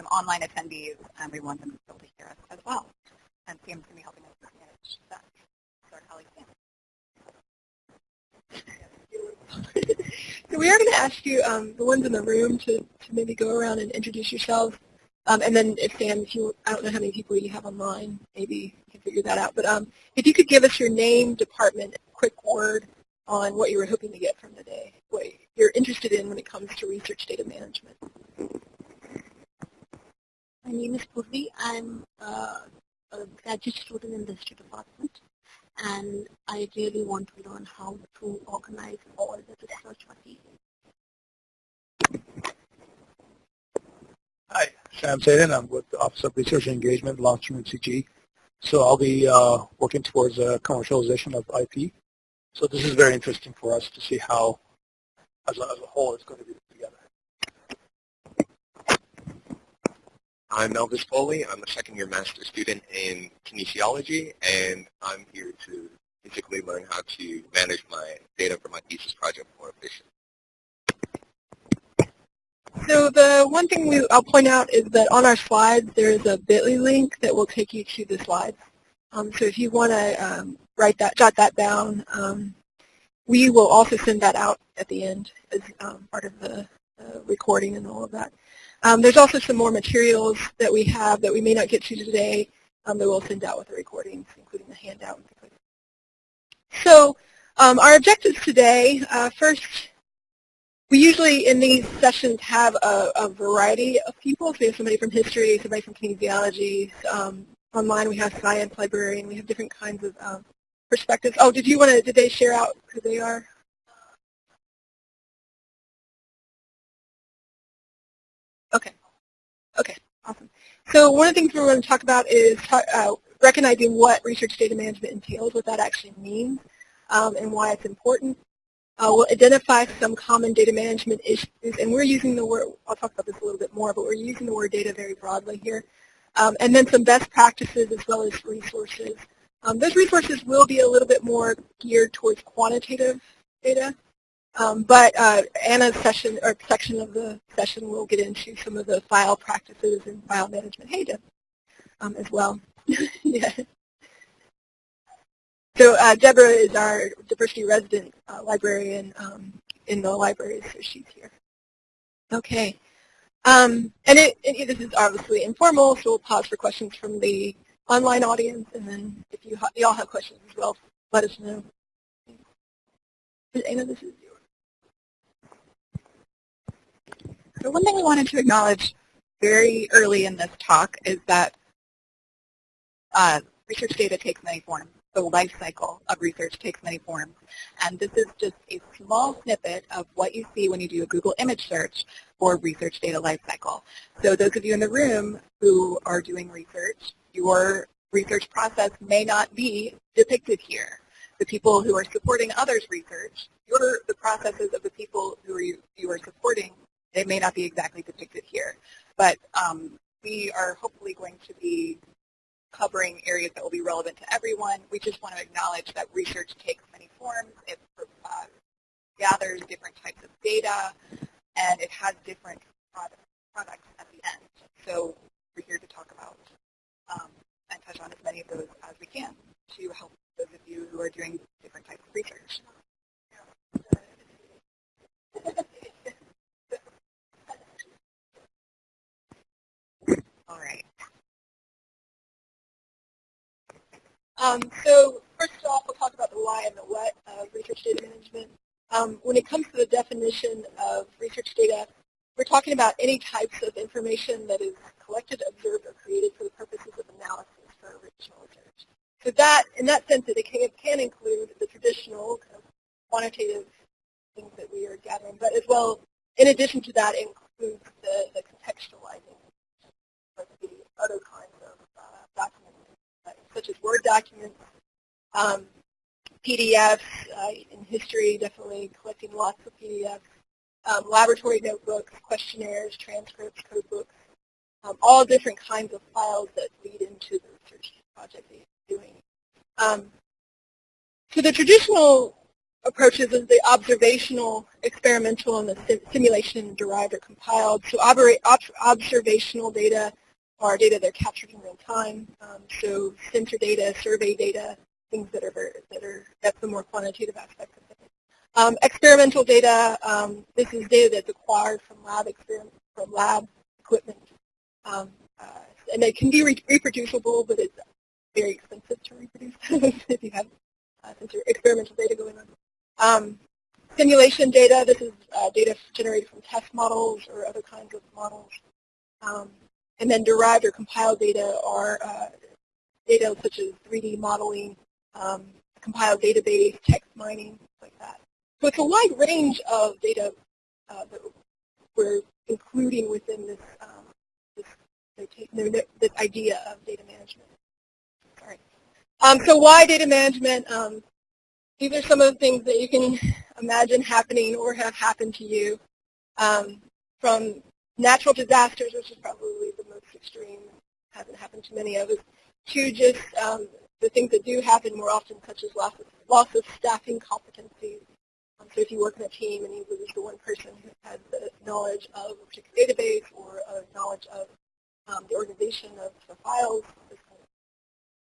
some online attendees, and we want them to be able to hear us as well. And Sam's going to be helping us manage that. So our colleague Sam. so we are going to ask you, um, the ones in the room, to, to maybe go around and introduce yourselves. Um, and then if Sam, if you, I don't know how many people you have online, maybe you can figure that out. But um, if you could give us your name, department, quick word on what you were hoping to get from the day, what you're interested in when it comes to research data management. My name is Purvi. I'm uh, a graduate student in the history department and I really want to learn how to organize all the research materials. Hi, Sam Saden. I'm with the Office of Research and Engagement, Launch UNCG. So I'll be uh, working towards a commercialization of IP. So this is very interesting for us to see how, as a, as a whole, it's going to be put together. I'm Elvis Foley. I'm a second-year master's student in kinesiology, and I'm here to basically learn how to manage my data for my thesis project more efficiently. So the one thing we, I'll point out is that on our slides there is a bit.ly link that will take you to the slides. Um, so if you want to um, write that, jot that down, um, we will also send that out at the end as um, part of the uh, recording and all of that. Um, there's also some more materials that we have that we may not get to today um, that we'll send out with the recordings, including the handout. So our objectives today, uh, first, we usually in these sessions have a, a, variety of people. So we have somebody from history, somebody from kinesiology. Um, online we have science librarian. We have different kinds of um, perspectives. Oh, did you want to, did they share out who they are? Okay. Okay, awesome. So one of the things we're going to talk about is uh, recognizing what research data management entails, what that actually means, um, and why it's important. Uh, we'll identify some common data management issues, and we're using the word, I'll talk about this a little bit more, but we're using the word data very broadly here. Um, and then some best practices as well as resources. Um, those resources will be a little bit more geared towards quantitative data, um, but uh, Anna's session or section of the session will get into some of the file practices and file management hey, um, as well. So uh, Deborah is our diversity resident uh, librarian um, in the library, so she's here. Okay. Um, and it, it, this is obviously informal, so we'll pause for questions from the online audience, and then if you, you all have questions as well, let us know. Anna, this is yours. So one thing we wanted to acknowledge very early in this talk is that uh, research data takes many forms the life cycle of research takes many forms. And this is just a small snippet of what you see when you do a Google image search for research data life cycle. So those of you in the room who are doing research, your research process may not be depicted here. The people who are supporting others' research, your, the processes of the people who are you, you are supporting, they may not be exactly depicted here. But um, we are hopefully going to be covering areas that will be relevant to everyone. We just want to acknowledge that research takes many forms. It uh, gathers different types of data, and it has different product, products at the end. So we're here to talk about um, and touch on as many of those as we can to help those of you who are doing different types of research. All right. Um, so first off, we'll talk about the why and the what of research data management. Um, when it comes to the definition of research data, we're talking about any types of information that is collected, observed, or created for the purposes of analysis for original research. So that, in that sense, it can, can include the traditional kind of quantitative things that we are gathering, but as well, in addition to that, includes the, the contextualizing, other kinds of uh, documents such as Word documents, um, PDFs, uh, in history, definitely collecting lots of PDFs, um, laboratory notebooks, questionnaires, transcripts, code books, um, all different kinds of files that lead into the research project that you're doing. Um, so the traditional approaches is the observational, experimental, and the simulation derived or compiled. So observational data are data that are captured in real time. Um, so sensor data, survey data, things that are very, that are that's the more quantitative aspect of it. Um, experimental data, um, this is data that's acquired from lab experiment, from lab equipment. Um, uh, and it can be re reproducible, but it's very expensive to reproduce if you have uh, experimental data going on. Um, simulation data, this is uh, data generated from test models or other kinds of models. And then derived or compiled data are uh, data such as 3D modeling, um, compiled database, text mining, like that. So it's a wide range of data uh, that we're including within this, um, this, this, idea of data management. Sorry. Um, so why data management? Um, these are some of the things that you can imagine happening or have happened to you um, from natural disasters, which is probably extreme, hasn't happened to many of us, to just um, the things that do happen more often, such as loss of, loss of staffing competencies. Um, so if you work in a team and you lose the one person who has the knowledge of a particular database or a knowledge of um, the organization of the files,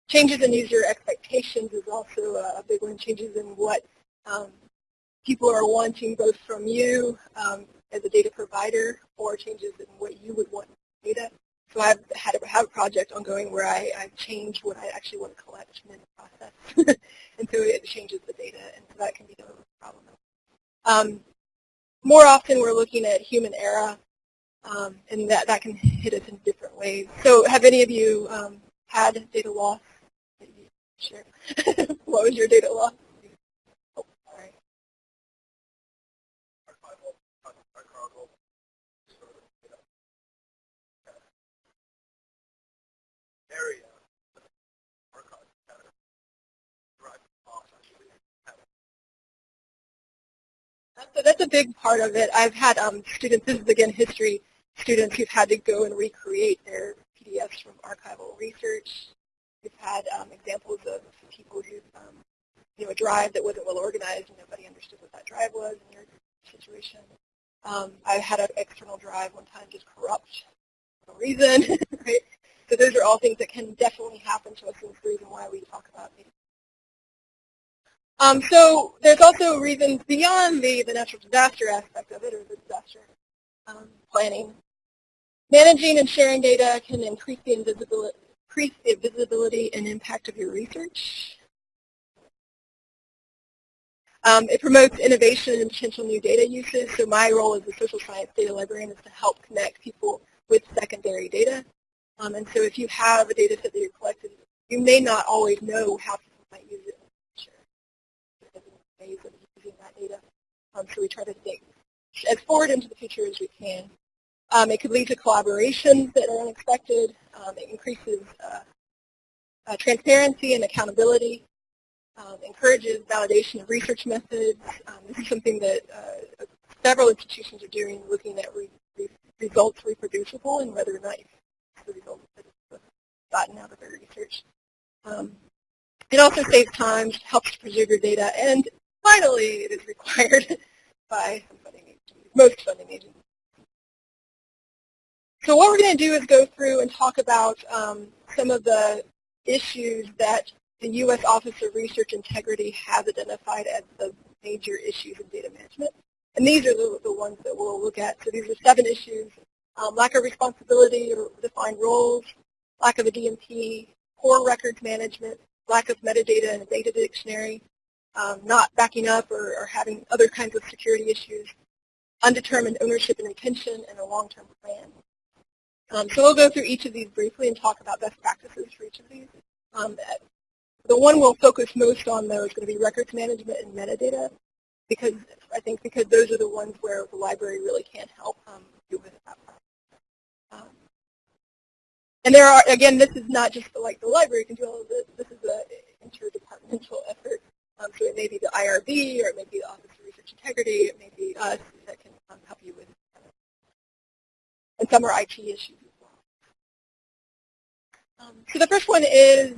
Changes in user expectations is also a big one. Changes in what um, people are wanting both from you um, as a data provider or changes in what you would want data. So I've had a, have a project ongoing where I, I've changed what I actually want to collect in the process. and so it changes the data, and so that can be a problem. Um, more often we're looking at human error, um, and that, that can hit us in different ways. So have any of you um, had data loss Sure. what was your data loss? Oh, sorry. A, that's a big part of it. I've had um, students, this is again history, students who've had to go and recreate their PDFs from archival research We've had um, examples of people who, um, you know, a drive that wasn't well organized and nobody understood what that drive was in your situation. Um, I had an external drive one time just corrupt for no reason, right? So those are all things that can definitely happen to us and the reason why we talk about it. Um, so there's also reasons beyond the, the natural disaster aspect of it or the disaster um, planning. Managing and sharing data can increase the increase the visibility and impact of your research. Um, it promotes innovation and potential new data uses. So my role as a social science data librarian is to help connect people with secondary data. Um, and so if you have a data set that you're collecting, you may not always know how people might use it in the future. Ways of using that data. Um, so we try to think as forward into the future as we can. Um, it could lead to collaborations that are unexpected. Um, it increases uh, uh, transparency and accountability. Um, encourages validation of research methods. Um, this is something that uh, several institutions are doing, looking at re re results reproducible and whether or not the results that have gotten out of their research. Um, it also saves time, helps preserve your data, and finally, it is required by funding most funding agencies. So what we're going to do is go through and talk about um, some of the issues that the U.S. Office of Research Integrity has identified as the major issues in data management. And these are the, the ones that we'll look at. So these are seven issues. Um, lack of responsibility or defined roles, lack of a DMP, poor records management, lack of metadata and a data dictionary, um, not backing up or, or having other kinds of security issues, undetermined ownership and retention, and a long-term plan. Um, so we'll go through each of these briefly and talk about best practices for each of these. Um, the one we'll focus most on, though, is going to be records management and metadata, because I think because those are the ones where the library really can help um, you with that. Um, and there are, again, this is not just like the library can do all of this. This is an interdepartmental effort. Um, so it may be the IRB, or it may be the Office of Research Integrity, it may be us that can um, help you with and some are IT issues as well. Um, so the first one is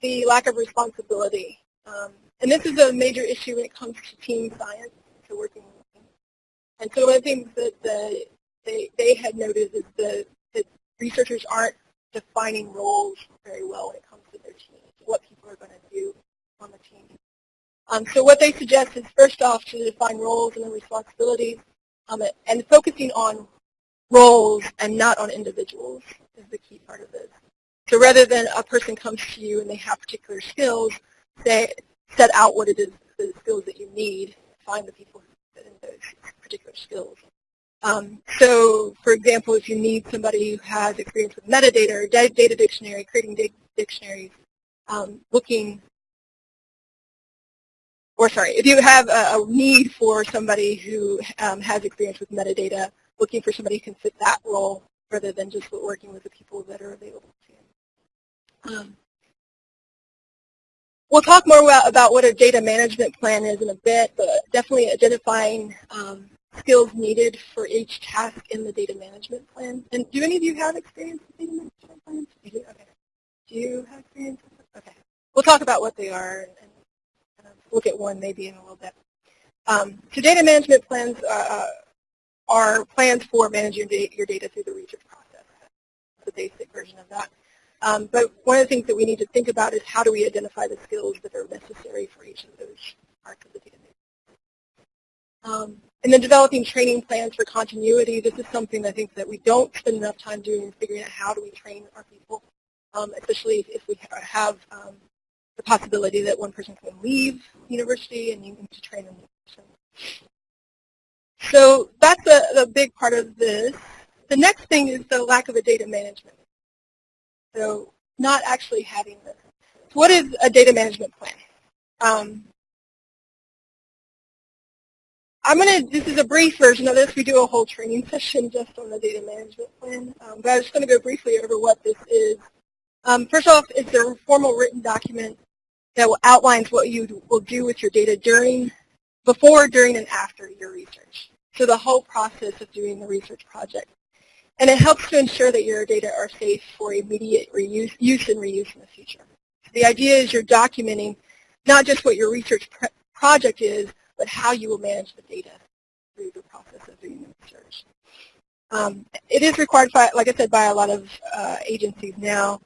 the lack of responsibility. Um, And this is a major issue when it comes to team science, to working. And so one of the things that the, they, they had noted is the, that researchers aren't defining roles very well when it comes to their teams, what people are going to do on the team. Um, so what they suggest is first off to define roles and responsibilities um, and focusing on roles and not on individuals is the key part of this. So rather than a person comes to you and they have particular skills, say, set out what it is, the skills that you need, find the people who fit in those particular skills. Um, so, for example, if you need somebody who has experience with metadata or data dictionary, creating dictionaries, um, looking, or sorry, if you have a, a need for somebody who um, has experience with metadata, looking for somebody who can fit that role rather than just working with the people that are available to you. Um, we'll talk more about what a data management plan is in a bit, but definitely identifying um, skills needed for each task in the data management plan. And do any of you have experience with data management plans? You do? Okay. Do you have experience with them? Okay. We'll talk about what they are and, look at one maybe in a little bit. Um, so data management plans uh, uh are plans for managing your data through the research process. That's the basic version of that. Um, but one of the things that we need to think about is how do we identify the skills that are necessary for each of those parts of the data um, and then developing training plans for continuity. This is something I think that we don't spend enough time doing, figuring out how do we train our people, um, especially if, if, we have um, the possibility that one person can leave university and you need to train person. So that's a, a big part of this. The next thing is the lack of a data management. So not actually having this. So what is a data management plan? Um, I'm going to, this is a brief version of this. We do a whole training session just on the data management plan. Um, but I'm just going to go briefly over what this is. Um, first off, it's a formal written document that outlines what you will do with your data during, before, during, and after your research. So the whole process of doing the research project. And it helps to ensure that your data are safe for immediate reuse, use and reuse in the future. So the idea is you're documenting not just what your research project is, but how you will manage the data through the process of doing the research. Um, it is required, by, like I said, by a lot of uh, agencies now.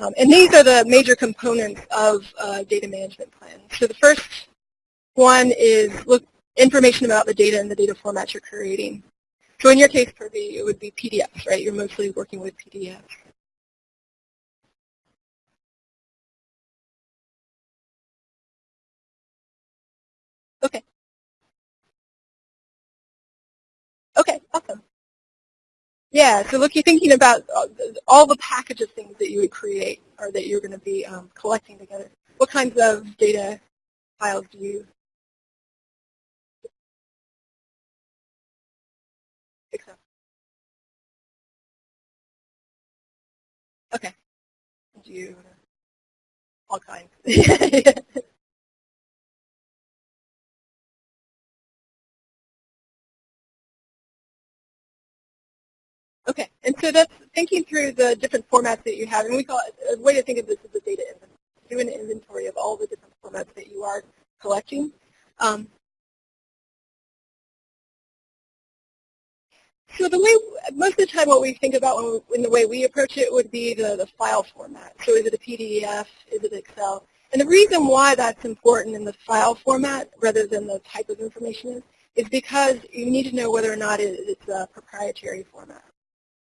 Um, and these are the major components of uh, data management plans. So the first one is look information about the data and the data formats you're creating. So in your case, Purvi, it would be PDFs, right? You're mostly working with PDFs. Okay. Okay, awesome. Yeah, so look, you're thinking about uh, all the package of things that you would create or that you're going to be um, collecting together. What kinds of data files do you accept? Okay. Do you all kinds? Okay, and so that's thinking through the different formats that you have, and we call it, a way to think of this is a data inventory. Do an inventory of all the different formats that you are collecting. Um, so the way, most of the time what we think about when, in the way we approach it would be the, the file format. So is it a PDF, is it Excel? And the reason why that's important in the file format rather than the type of information is, is because you need to know whether or not it's a proprietary format.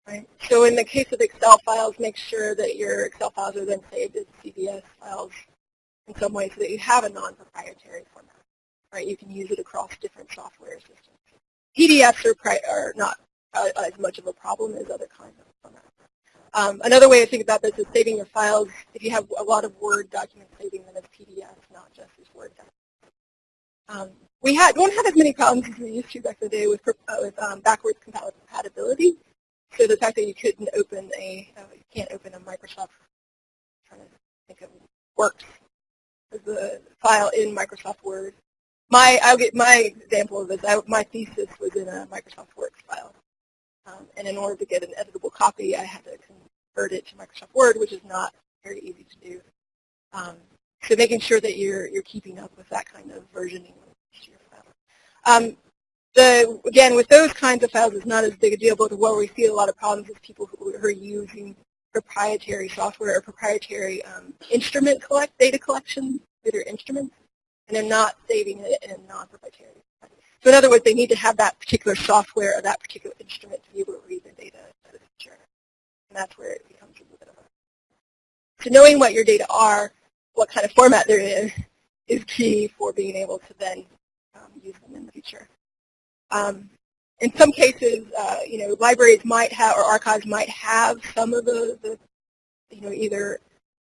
Right. So in the case of Excel files, make sure that your Excel files are then saved as CSV files in some way so that you have a non-proprietary format. Right. You can use it across different software systems. PDFs are, are not uh, as much of a problem as other kinds of formats. Um, another way to think about this is saving your files. If you have a lot of Word documents, saving them as PDFs, not just as Word documents. Um, we had, don't have as many problems as we used to back in the day with, uh, with um, backwards compatibility. So the fact that you couldn't open a, uh, you can't open a Microsoft, I'm trying to think of Works the file in Microsoft Word. My, I'll get my example of this. I, my thesis was in a Microsoft Works file. Um, and in order to get an editable copy, I had to convert it to Microsoft Word, which is not very easy to do. Um, So making sure that you're, you're keeping up with that kind of versioning. Um, the, again, with those kinds of files, it's not as big a deal, but where we see a lot of problems is people who are using proprietary software or proprietary um, instrument collect data collection their instruments, and they're not saving it in non-proprietary. So in other words, they need to have that particular software or that particular instrument to be able to read the data as the feature. And that's where it becomes a little bit of a... So knowing what your data are, what kind of format they're in, is key for being able to then um, use them in the future. Um, in some cases, uh, you know, libraries might have or archives might have some of the, you know, either,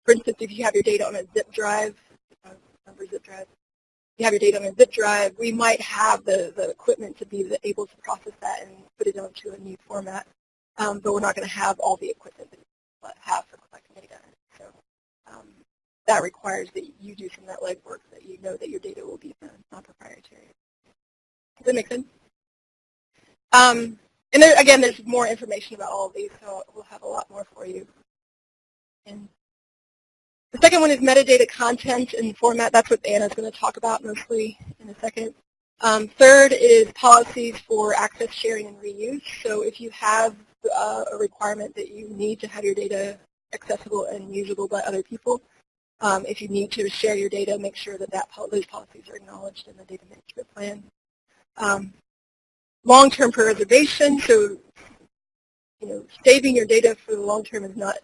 for instance, if you have your data on a zip drive, uh, remember zip drive, you have your data on a zip drive, we might have the, the equipment to be able to process that and put it onto a new format, um, but we're not going to have all the equipment that we have for collecting data. So um, that requires that you do some of that legwork that you know that your data will be non-proprietary. Does that make sense? Um, and there, again, there's more information about all of these, so we'll have a lot more for you. And the second one is metadata content and format. That's what Anna's going to talk about mostly in a second. Um, third is policies for access, sharing, and reuse. So if you have uh, a requirement that you need to have your data accessible and usable by other people, um, if you need to share your data, make sure that, that those policies are acknowledged in the data management plan. Um, long-term preservation, so you know, saving your data for the long term is not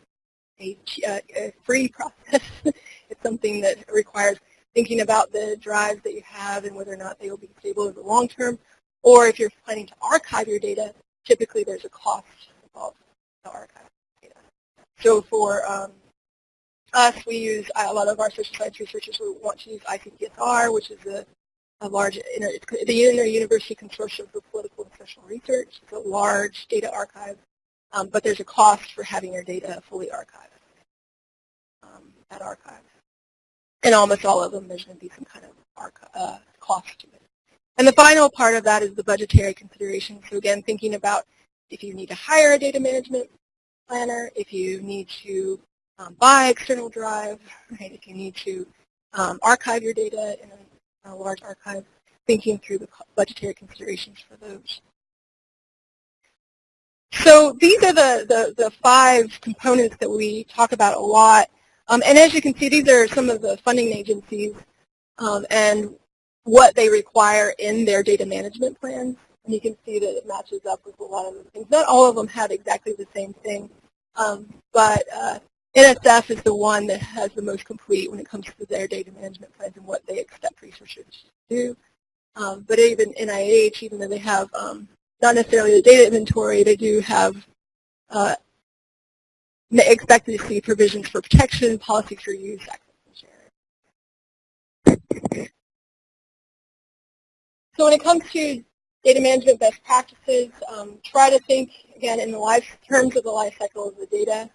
a, uh, a free process. it's something that requires thinking about the drives that you have and whether or not they will be stable over the long term. Or if you're planning to archive your data, typically there's a cost involved to archive data. So for um, us, we use a lot of our social science researchers who want to use ICPSR, which is a a large, the Inter-University Consortium for Political and Social Research. It's a large data archive, um, but there's a cost for having your data fully archived um, at. And almost all of them, there's going to be some kind of uh, cost to it. And the final part of that is the budgetary consideration. So again, thinking about if you need to hire a data management planner, if you need to um, buy external drive, right, if you need to um, archive your data in a large archive, thinking through the budgetary considerations for those. So these are the, the, the five components that we talk about a lot. Um, and as you can see, these are some of the funding agencies um, and what they require in their data management plans. And you can see that it matches up with a lot of the things. Not all of them have exactly the same thing, um, but uh, NSF is the one that has the most complete when it comes to their data management plans and what they expect researchers to do. Um, but even NIH, even though they have um, not necessarily the data inventory, they do have uh, expected to see provisions for protection, policies for use, access, and sharing. So when it comes to data management best practices, um, try to think, again, in the life terms of the life cycle of the data.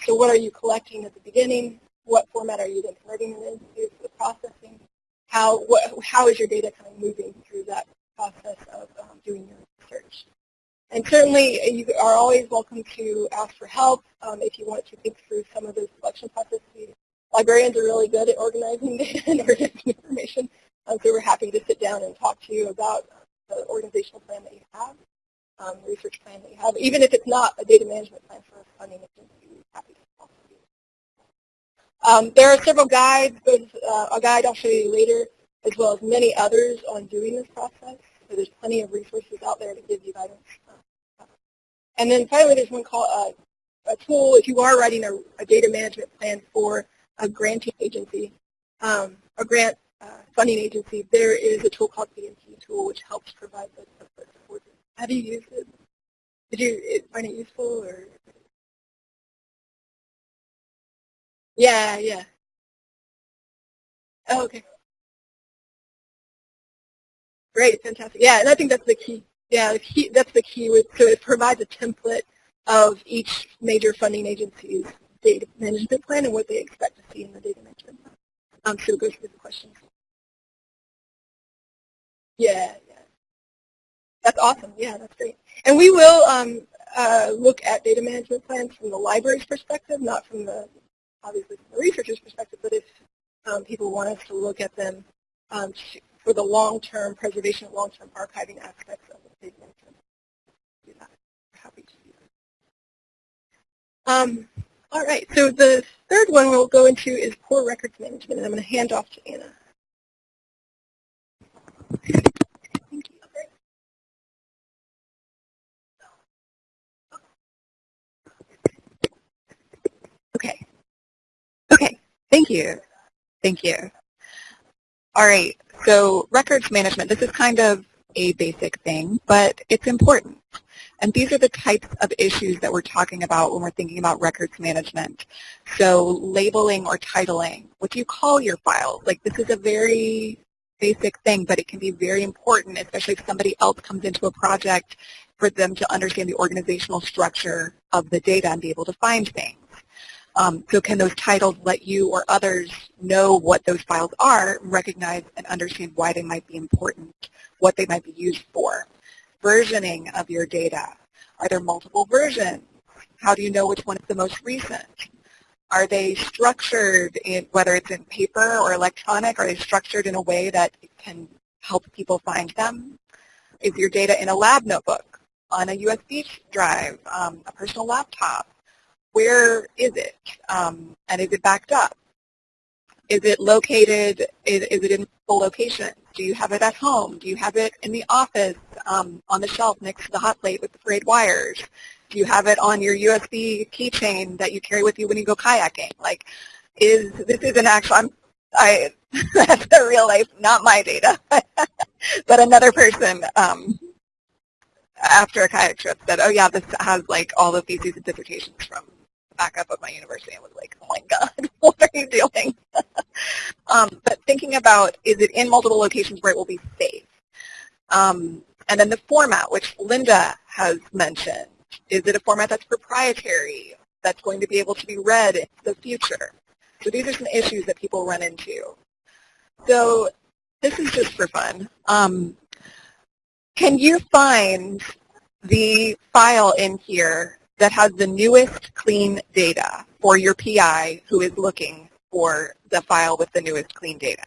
So what are you collecting at the beginning? What format are you then converting it into for the processing? How, what, how is your data kind of moving through that process of um, doing your research? And certainly you are always welcome to ask for help um, if you want to think through some of those selection processes. Librarians are really good at organizing data and organizing information, um, so we're happy to sit down and talk to you about the organizational plan that you have, um, research plan that you have, even if it's not a data management plan for funding agency. Um, there are several guides, both uh, a guide I'll show you later, as well as many others on doing this process. So there's plenty of resources out there to give you guidance. And then finally, there's one called uh, a tool. If you are writing a, a, data management plan for a granting agency, um, a grant uh, funding agency, there is a tool called DMP tool, which helps provide the. Have you used it? Did you find it useful or? Yeah, yeah. Oh, okay. Great, fantastic. Yeah, and I think that's the key. Yeah, the key, that's the key. With, so it provides a template of each major funding agency's data management plan and what they expect to see in the data management plan. Um, so it goes through the questions. Yeah, yeah. That's awesome. Yeah, that's great. And we will um, uh, look at data management plans from the library's perspective, not from the obviously from the researcher's perspective, but if um, people want us to look at them um, for the long-term preservation, long-term archiving aspects of what they've mentioned. Do that. We're Happy to do that. Um, all right, so the third one we'll go into is poor records management, and I'm going to hand off to Anna. Thank you. Okay. Okay. Thank you. Thank you. All right. So records management, this is kind of a basic thing, but it's important. And these are the types of issues that we're talking about when we're thinking about records management. So labeling or titling, what do you call your files? Like this is a very basic thing, but it can be very important, especially if somebody else comes into a project for them to understand the organizational structure of the data and be able to find things. Um, so can those titles let you or others know what those files are, recognize and understand why they might be important, what they might be used for? Versioning of your data. Are there multiple versions? How do you know which one is the most recent? Are they structured, in, whether it's in paper or electronic, are they structured in a way that can help people find them? Is your data in a lab notebook, on a USB drive, um, a personal laptop? Where is it? Um, and is it backed up? Is it located, is, is, it in full location? Do you have it at home? Do you have it in the office um, on the shelf next to the hot plate with the frayed wires? Do you have it on your USB keychain that you carry with you when you go kayaking? Like, is this is an actual, I'm, I, that's a real life, not my data, but another person um, after a kayak trip said, oh yeah, this has like all the theses dissertations from backup of my university and was like, oh my God, what are you doing? um, but thinking about, is it in multiple locations where it will be safe? Um, and then the format, which Linda has mentioned. Is it a format that's proprietary, that's going to be able to be read in the future? So these are some issues that people run into. So this is just for fun. Um, can you find the file in here that has the newest clean data for your PI who is looking for the file with the newest clean data?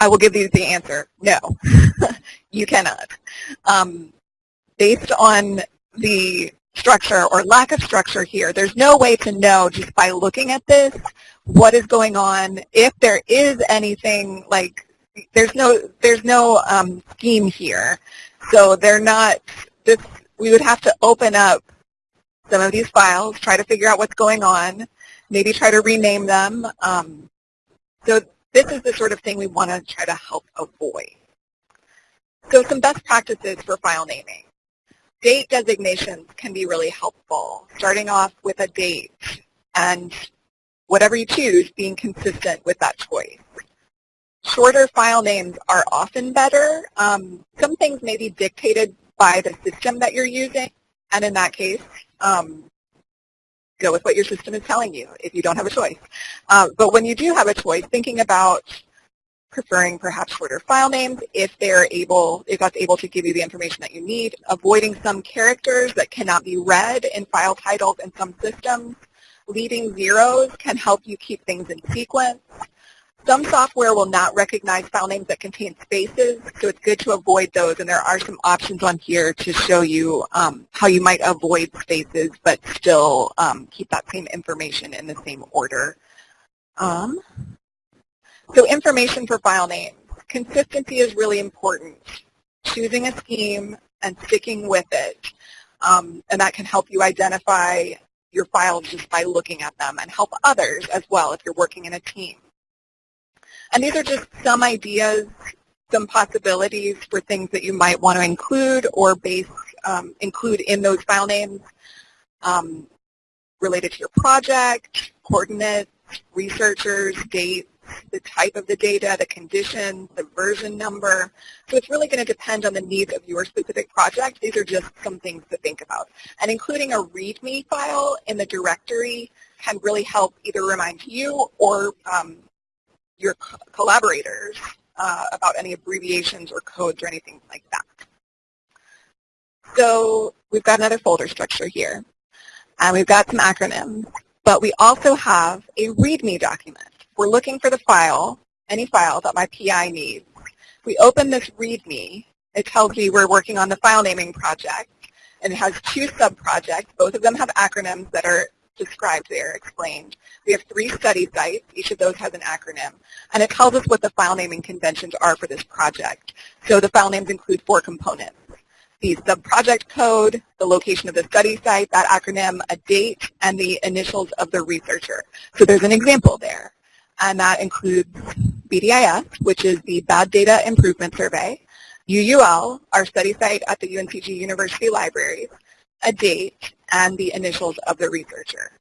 I will give you the answer, no, you cannot. Um, based on the structure or lack of structure here, there's no way to know just by looking at this what is going on, if there is anything like, there's no, there's no um, scheme here. So they're not, this we would have to open up some of these files, try to figure out what's going on, maybe try to rename them. Um, so this is the sort of thing we want to try to help avoid. So some best practices for file naming. Date designations can be really helpful, starting off with a date and whatever you choose being consistent with that choice. Shorter file names are often better. Um, some things may be dictated by the system that you're using. And in that case, um, go with what your system is telling you if you don't have a choice. Uh, but when you do have a choice, thinking about preferring perhaps shorter file names if they're able, if that's able to give you the information that you need, avoiding some characters that cannot be read in file titles in some systems. leaving zeros can help you keep things in sequence. Some software will not recognize file names that contain spaces, so it's good to avoid those, and there are some options on here to show you um, how you might avoid spaces but still um, keep that same information in the same order. Um, so information for file names. Consistency is really important. Choosing a scheme and sticking with it, um, and that can help you identify your files just by looking at them and help others as well if you're working in a team. And these are just some ideas, some possibilities for things that you might want to include or base um, include in those file names um, related to your project, coordinates, researchers, dates, the type of the data, the condition, the version number. So it's really going to depend on the needs of your specific project. These are just some things to think about. And including a README file in the directory can really help either remind you or um, your collaborators uh, about any abbreviations or codes or anything like that. So we've got another folder structure here. And we've got some acronyms. But we also have a README document. We're looking for the file, any file that my PI needs. We open this README. It tells me we're working on the file naming project, and it has two sub-projects. Both of them have acronyms that are described there, explained. We have three study sites. Each of those has an acronym. And it tells us what the file naming conventions are for this project. So the file names include four components. The sub-project code, the location of the study site, that acronym, a date, and the initials of the researcher. So there's an example there. And that includes BDIS, which is the Bad Data Improvement Survey, UUL, our study site at the UNCG University Libraries, a date, and the initials of the researcher.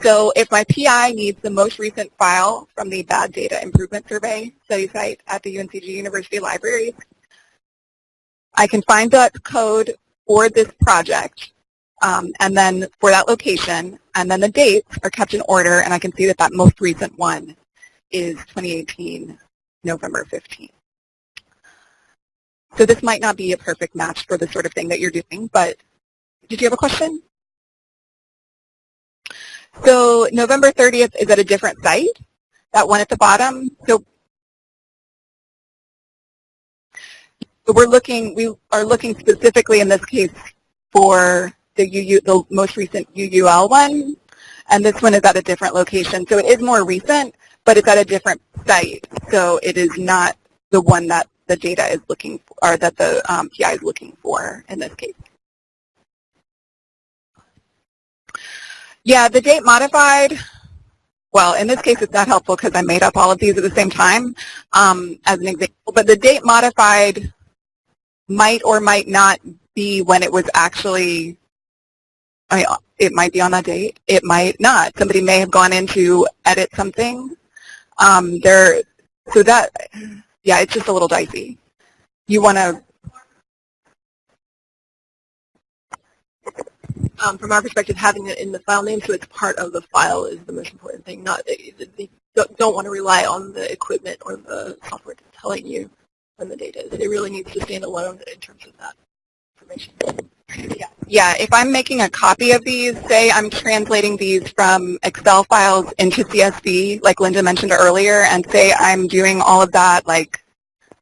So if my PI needs the most recent file from the Bad Data Improvement Survey study site at the UNCG University Libraries, I can find that code for this project um, and then for that location, and then the dates are kept in order, and I can see that that most recent one is 2018, November 15th. So this might not be a perfect match for the sort of thing that you're doing, but did you have a question? So November 30th is at a different site, that one at the bottom. So we're looking, we are looking specifically in this case for the, UU, the most recent UUL one, and this one is at a different location. So it is more recent, but it's at a different site. So it is not the one that the data is looking for, or that the um, PI is looking for in this case. Yeah, the date modified, well, in this case it's not helpful because I made up all of these at the same time um, as an example, but the date modified might or might not be when it was actually, I it might be on that date, it might not. Somebody may have gone in to edit something. Um, there, so that, yeah, it's just a little dicey. You want to um, from our perspective, having it in the file name so it's part of the file is the most important thing. Not they don't want to rely on the equipment or the software telling you when the data is. It really needs to stand alone in terms of that information. Yeah. yeah, if I'm making a copy of these, say I'm translating these from Excel files into CSV, like Linda mentioned earlier, and say I'm doing all of that like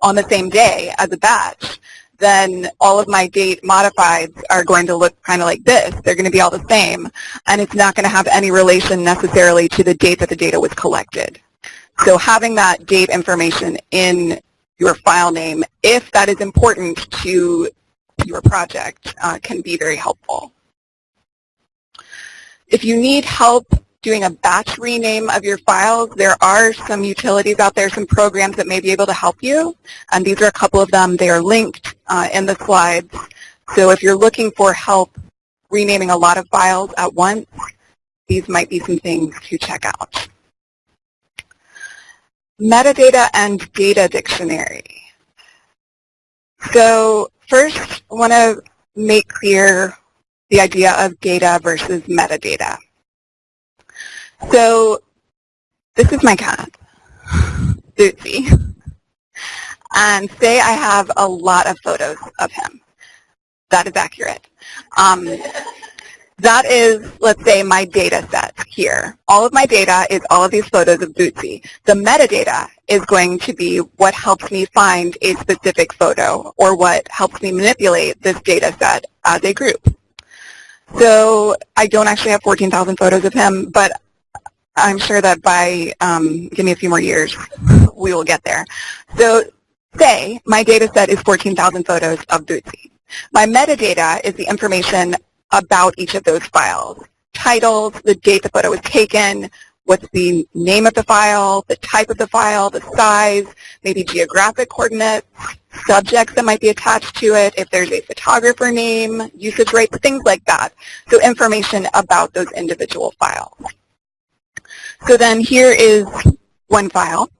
on the same day as a batch, then all of my date modifieds are going to look kind of like this. They're going to be all the same, and it's not going to have any relation necessarily to the date that the data was collected. So having that date information in your file name, if that is important to your project, uh, can be very helpful. If you need help doing a batch rename of your files, there are some utilities out there, some programs that may be able to help you. And these are a couple of them. They are linked uh, in the slides. So if you're looking for help renaming a lot of files at once, these might be some things to check out. Metadata and data dictionary. So first, I want to make clear the idea of data versus metadata. So this is my cat, Bootsy. And say I have a lot of photos of him. That is accurate. Um, that is, let's say, my data set here. All of my data is all of these photos of Bootsy. The metadata is going to be what helps me find a specific photo or what helps me manipulate this data set as a group. So I don't actually have 14,000 photos of him, but I'm sure that by, um, give me a few more years, we will get there. So say my data set is 14,000 photos of Bootsy. My metadata is the information about each of those files. Titles, the date the photo was taken, what's the name of the file, the type of the file, the size, maybe geographic coordinates, subjects that might be attached to it, if there's a photographer name, usage rates, things like that. So information about those individual files. So then here is one file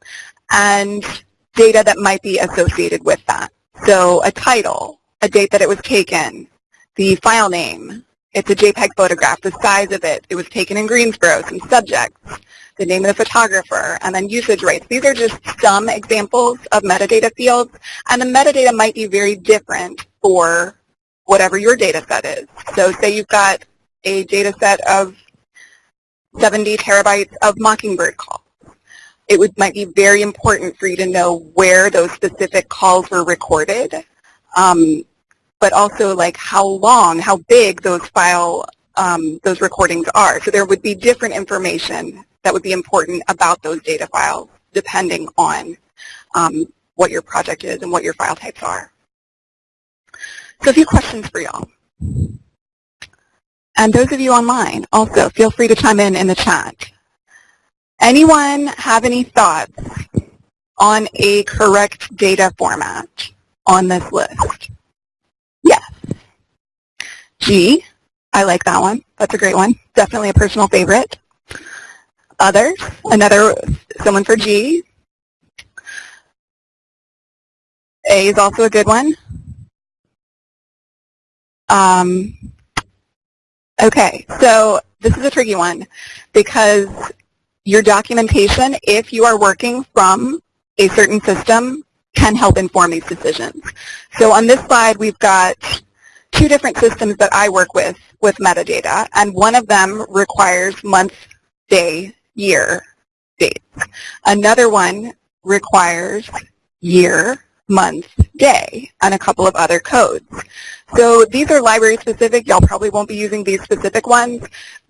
and data that might be associated with that. So a title, a date that it was taken, the file name, it's a JPEG photograph, the size of it, it was taken in Greensboro, some subjects, the name of the photographer, and then usage rates. These are just some examples of metadata fields, and the metadata might be very different for whatever your data set is. So say you've got a data set of 70 terabytes of Mockingbird calls. It would, might be very important for you to know where those specific calls were recorded, um, but also like how long, how big those file, um, those recordings are. So there would be different information that would be important about those data files depending on um, what your project is and what your file types are. So a few questions for y'all. And those of you online, also feel free to chime in in the chat. Anyone have any thoughts on a correct data format on this list? Yes. G, I like that one. That's a great one. Definitely a personal favorite. Others, another, someone for G. A is also a good one. Um, okay, so this is a tricky one because your documentation, if you are working from a certain system, can help inform these decisions. So on this slide, we've got two different systems that I work with with metadata, and one of them requires month, day, year dates. Another one requires year, month, day, and a couple of other codes. So these are library specific. Y'all probably won't be using these specific ones,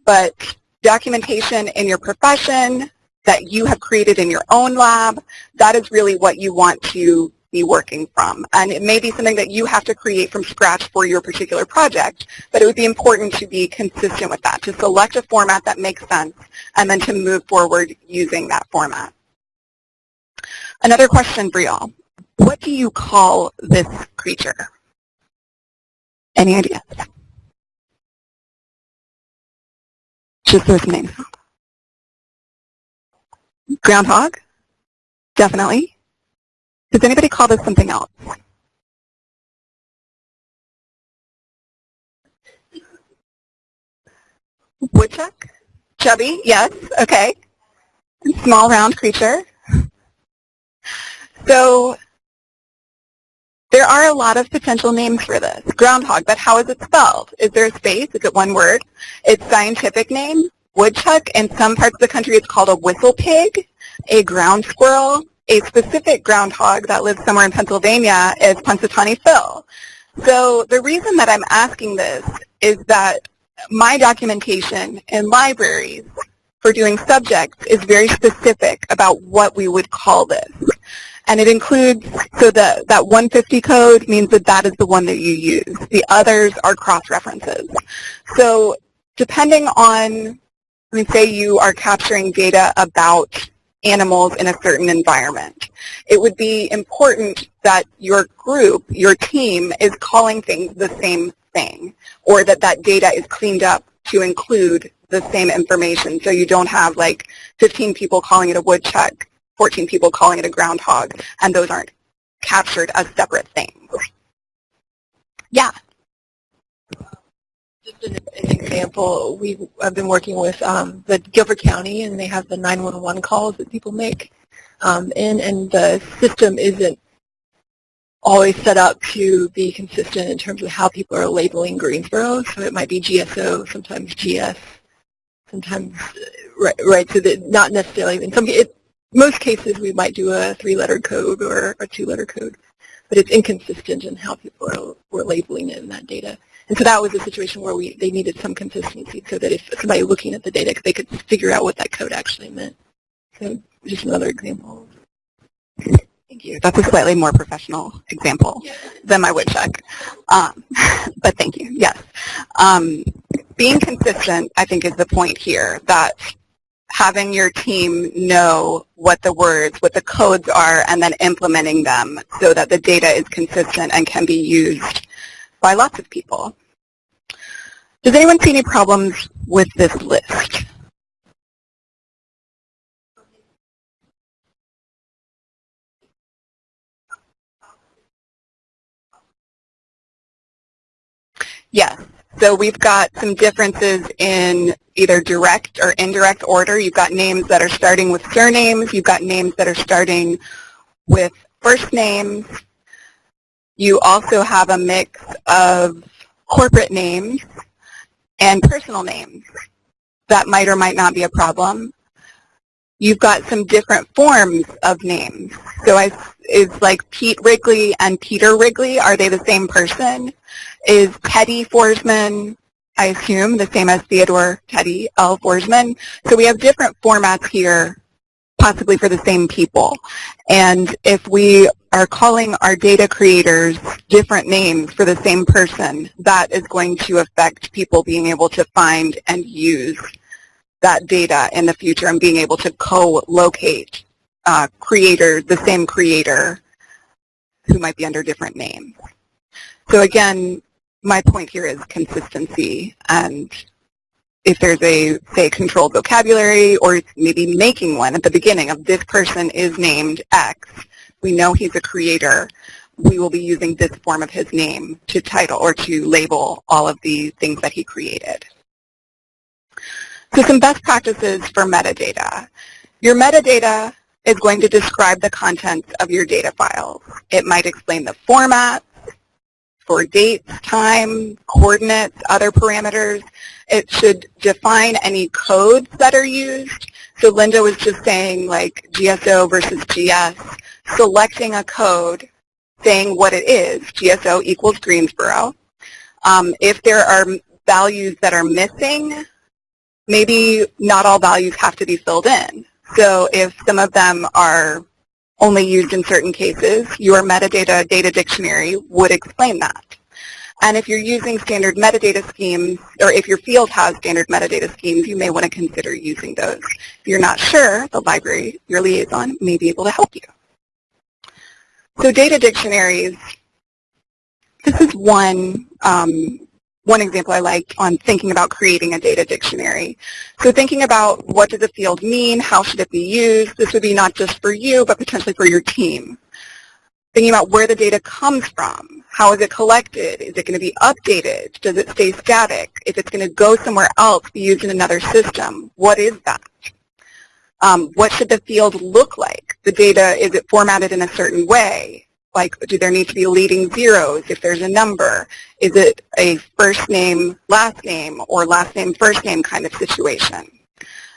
but documentation in your profession that you have created in your own lab, that is really what you want to be working from. And it may be something that you have to create from scratch for your particular project, but it would be important to be consistent with that, to select a format that makes sense, and then to move forward using that format. Another question for y'all. What do you call this creature? Any ideas? Just those names. Groundhog? Definitely. Does anybody call this something else? Woodchuck? Chubby? Yes. Okay. Small round creature. So there are a lot of potential names for this. Groundhog, but how is it spelled? Is there a space? Is it one word? Its scientific name, woodchuck. In some parts of the country it's called a whistle pig, a ground squirrel, a specific groundhog that lives somewhere in Pennsylvania is Punxsutawney Phil. So the reason that I'm asking this is that my documentation in libraries for doing subjects is very specific about what we would call this. And it includes, so the, that 150 code means that that is the one that you use. The others are cross-references. So depending on, let me say you are capturing data about animals in a certain environment. It would be important that your group, your team, is calling things the same thing, or that that data is cleaned up to include the same information so you don't have like 15 people calling it a woodchuck, 14 people calling it a groundhog, and those aren't captured as separate things. Yeah just an, an, example, we have been working with um, the Guilford County, and they have the 911 calls that people make um, in, and the system isn't always set up to be consistent in terms of how people are labeling Greensboro. So it might be GSO, sometimes GS, sometimes right. right so that not necessarily in some it, most cases we might do a three-letter code or a two-letter code, but it's inconsistent in how people are, were labeling it in that data. And so that was a situation where we they needed some consistency so that if somebody looking at the data, they could figure out what that code actually meant. So just another example. Thank you. That's a slightly more professional example than my woodchuck. Um, but thank you. Yes. Um, being consistent, I think, is the point here, that having your team know what the words, what the codes are, and then implementing them so that the data is consistent and can be used by lots of people. Does anyone see any problems with this list? Yes. So we've got some differences in either direct or indirect order. You've got names that are starting with surnames. You've got names that are starting with first names. You also have a mix of corporate names and personal names. that might or might not be a problem. You've got some different forms of names. So I, is like Pete Wrigley and Peter Wrigley, are they the same person? Is Teddy Forsman, I assume, the same as Theodore Teddy L. Forsman? So we have different formats here possibly for the same people. And if we are calling our data creators different names for the same person, that is going to affect people being able to find and use that data in the future and being able to co-locate uh, creators, the same creator who might be under different names. So again, my point here is consistency and if there's a, say, controlled vocabulary or maybe making one at the beginning of this person is named X, we know he's a creator, we will be using this form of his name to title or to label all of the things that he created. So some best practices for metadata. Your metadata is going to describe the contents of your data files. It might explain the format for dates, time, coordinates, other parameters. It should define any codes that are used. So Linda was just saying like GSO versus GS, selecting a code, saying what it is, GSO equals Greensboro. Um, if there are values that are missing, maybe not all values have to be filled in. So if some of them are only used in certain cases, your metadata data dictionary would explain that. And if you're using standard metadata schemes, or if your field has standard metadata schemes, you may want to consider using those. If you're not sure, the library, your liaison, may be able to help you. So data dictionaries, this is one um, one example I like on thinking about creating a data dictionary. So thinking about what does a field mean, how should it be used, this would be not just for you, but potentially for your team. Thinking about where the data comes from, how is it collected, is it going to be updated, does it stay static, if it's going to go somewhere else, be used in another system, what is that? Um, what should the field look like? The data, is it formatted in a certain way? Like do there need to be leading zeros if there's a number? Is it a first name, last name, or last name, first name kind of situation?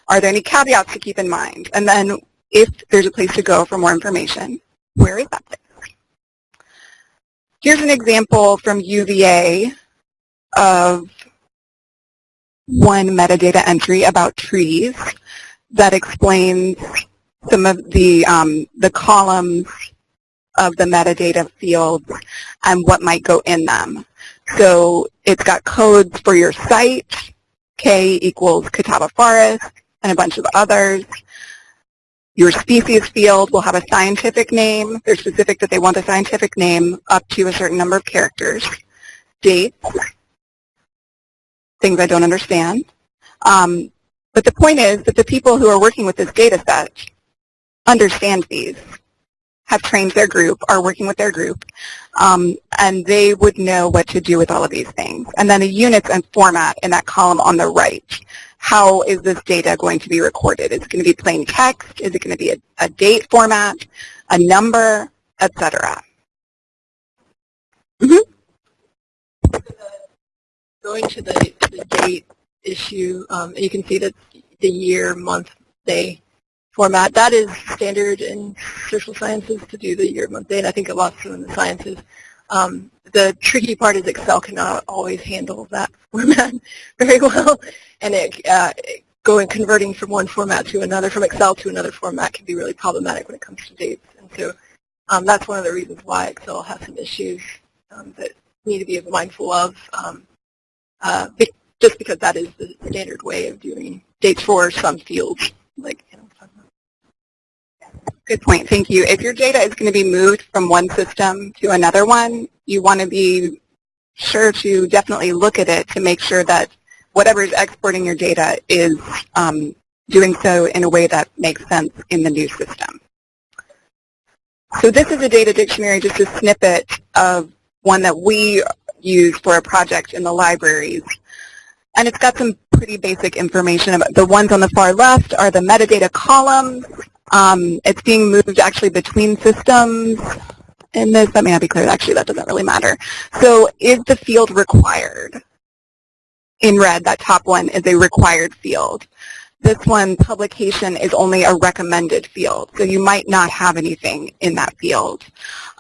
Are there any caveats to keep in mind? And then if there's a place to go for more information, where is that place? Here's an example from UVA of one metadata entry about trees that explains some of the, um, the columns of the metadata fields and what might go in them. So it's got codes for your site, K equals Catawba Forest, and a bunch of others. Your species field will have a scientific name. They're specific that they want the scientific name up to a certain number of characters. Dates, things I don't understand. Um, but the point is that the people who are working with this data set understand these have trained their group, are working with their group, um, and they would know what to do with all of these things. And then the units and format in that column on the right. How is this data going to be recorded? Is it going to be plain text? Is it going to be a, a date format, a number, etc.? Mm -hmm. Going to the, the date issue, um, you can see that the year, month, day format. That is standard in social sciences to do the year, month, day, and I think a lot so in the sciences. Um, the tricky part is Excel cannot always handle that format very well, and it, uh, going converting from one format to another, from Excel to another format can be really problematic when it comes to dates. And so um, that's one of the reasons why Excel has some issues um, that need to be mindful of, um, uh, just because that is the standard way of doing dates for some fields, Good point. Thank you. If your data is going to be moved from one system to another one, you want to be sure to definitely look at it to make sure that whatever is exporting your data is um, doing so in a way that makes sense in the new system. So this is a data dictionary, just a snippet of one that we use for a project in the libraries. And it's got some pretty basic information. The ones on the far left are the metadata columns. Um, it's being moved actually between systems in this. That may not be clear. Actually, that doesn't really matter. So is the field required? in red, that top one, is a required field. This one, publication, is only a recommended field, so you might not have anything in that field.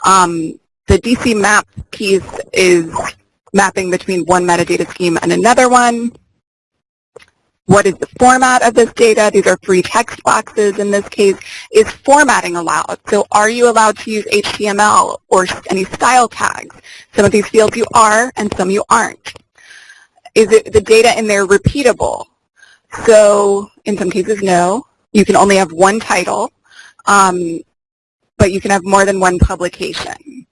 Um, the DC map piece is mapping between one metadata scheme and another one. What is the format of this data? These are free text boxes in this case. Is formatting allowed? So are you allowed to use HTML or any style tags? Some of these fields you are and some you aren't. Is it the data in there repeatable? So in some cases, no. You can only have one title, um, but you can have more than one publication.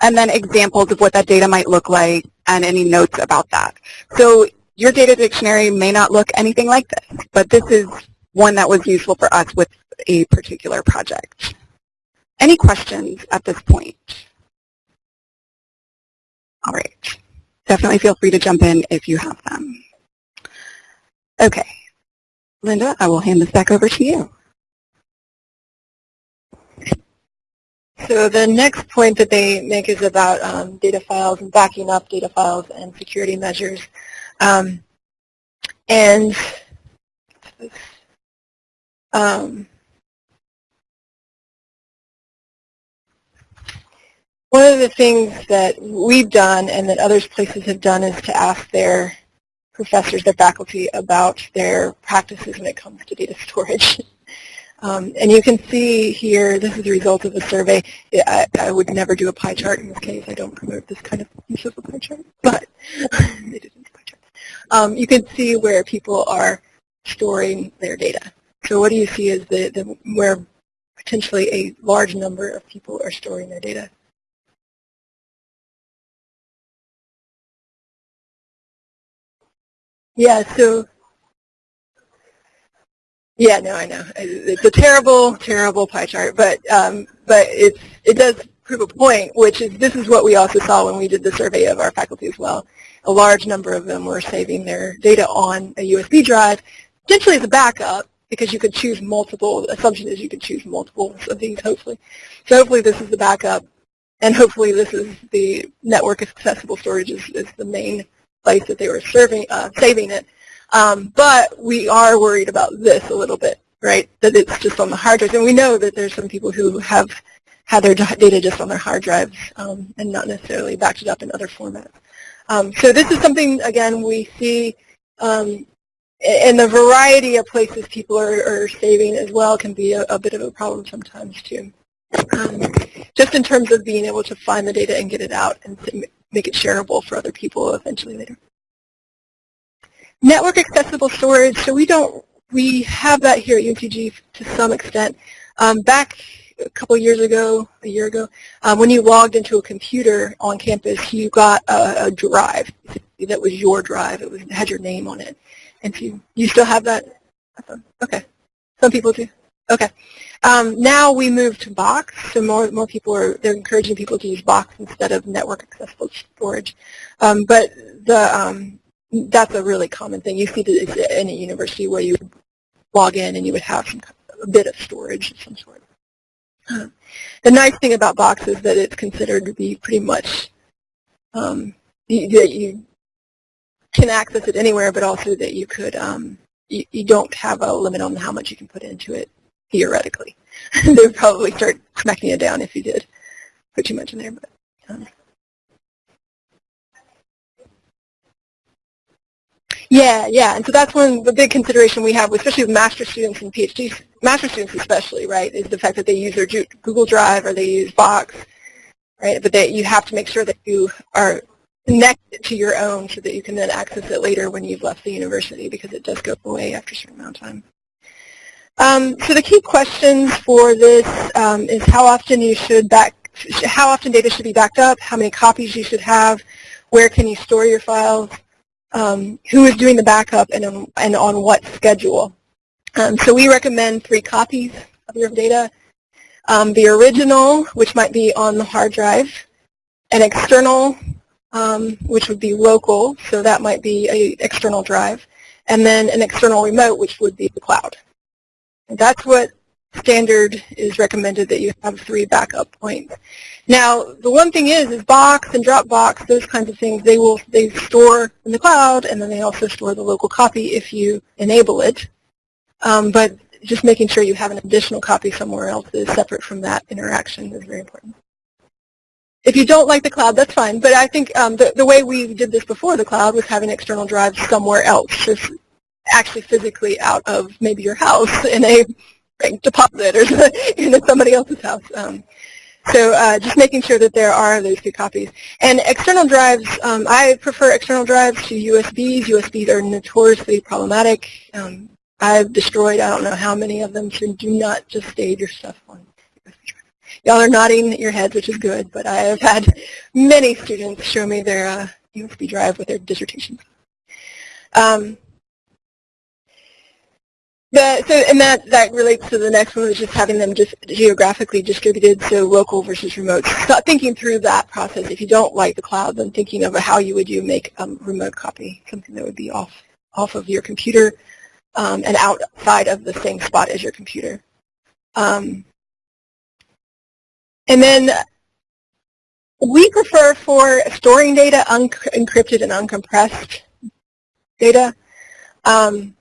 And then examples of what that data might look like and any notes about that. So your data dictionary may not look anything like this, but this is one that was useful for us with a particular project. Any questions at this point? All right. Definitely feel free to jump in if you have them. Okay. Linda, I will hand this back over to you. So the next point that they make is about um, data files and backing up data files and security measures. Um, and um, one of the things that we've done and that other places have done is to ask their professors, their faculty, about their practices when it comes to data storage. Um, and you can see here, this is the result of a survey. I, I, would never do a pie chart in this case. I don't promote this kind of use of a pie chart, but they did pie charts. Um, you can see where people are storing their data. So what do you see is the, the where potentially a large number of people are storing their data. Yeah, so yeah, no, I know. It's a terrible, terrible pie chart, but um, but it's it does prove a point, which is this is what we also saw when we did the survey of our faculty as well. A large number of them were saving their data on a USB drive, potentially as a backup, because you could choose multiple. The assumption is you could choose multiple of these, hopefully. So hopefully this is the backup, and hopefully this is the network accessible storage is, is the main place that they were serving, uh, saving it. Um, but we are worried about this a little bit, right, that it's just on the hard drives. And we know that there's some people who have had their data just on their hard drives um, and not necessarily backed it up in other formats. Um, so this is something, again, we see um, in the variety of places people are, are saving as well can be a, a, bit of a problem sometimes too. Um, just in terms of being able to find the data and get it out and make it shareable for other people eventually later. Network accessible storage, so we don't, we have that here at UNCG to some extent. Um, back a couple years ago, a year ago, um, when you logged into a computer on campus, you got a, a drive that was your drive. It was it had your name on it. And if you, you still have that? Okay. Some people do. Okay. Um, now we move to Box, so more more people are they're encouraging people to use Box instead of network accessible storage. Um, but the um, that's a really common thing. You see this in a university where you log in and you would have some, a bit of storage of some sort. The nice thing about Box is that it's considered to be pretty much um, you, that you can access it anywhere, but also that you could um, you, you, don't have a limit on how much you can put into it theoretically. they would probably start smacking it down if you did put too much in there. But um, Yeah, yeah, and so that's one the big consideration we have, especially with master students and PhD master students especially, right, is the fact that they use their Google Drive or they use Box, right? But that you have to make sure that you are connected to your own so that you can then access it later when you've left the university because it does go away after a certain amount of time. Um, so the key questions for this um, is how often you should back, how often data should be backed up, how many copies you should have, where can you store your files, um, who is doing the backup and, and on what schedule. Um, so we recommend three copies of your data. Um, the original, which might be on the hard drive, an external, um, which would be local, so that might be an external drive, and then an external remote, which would be the cloud. That's what standard is recommended that you have three backup points. Now, the one thing is, is Box and Dropbox, those kinds of things, they will they store in the cloud, and then they also store the local copy if you enable it. Um, but just making sure you have an additional copy somewhere else is separate from that interaction is very important. If you don't like the cloud, that's fine. But I think um, the, the way we did this before the cloud was having external drives somewhere else, just actually physically out of maybe your house in a bank deposit or in somebody else's house. Um, so uh, just making sure that there are those two copies. And external drives, um, I prefer external drives to USBs. USBs are notoriously problematic. Um, I've destroyed I don't know how many of them, so do not just save your stuff on. Y'all are nodding your heads, which is good, but I have had many students show me their uh, USB drive with their dissertations. Um, so, and that, that relates to the next one, which is having them just geographically distributed, so local versus remote. So thinking through that process, if you don't like the cloud, then thinking of how you would you make a um, remote copy, something that would be off, off of your computer um, and outside of the same spot as your computer. Um, and then we prefer for storing data unencrypted and uncompressed data. Um,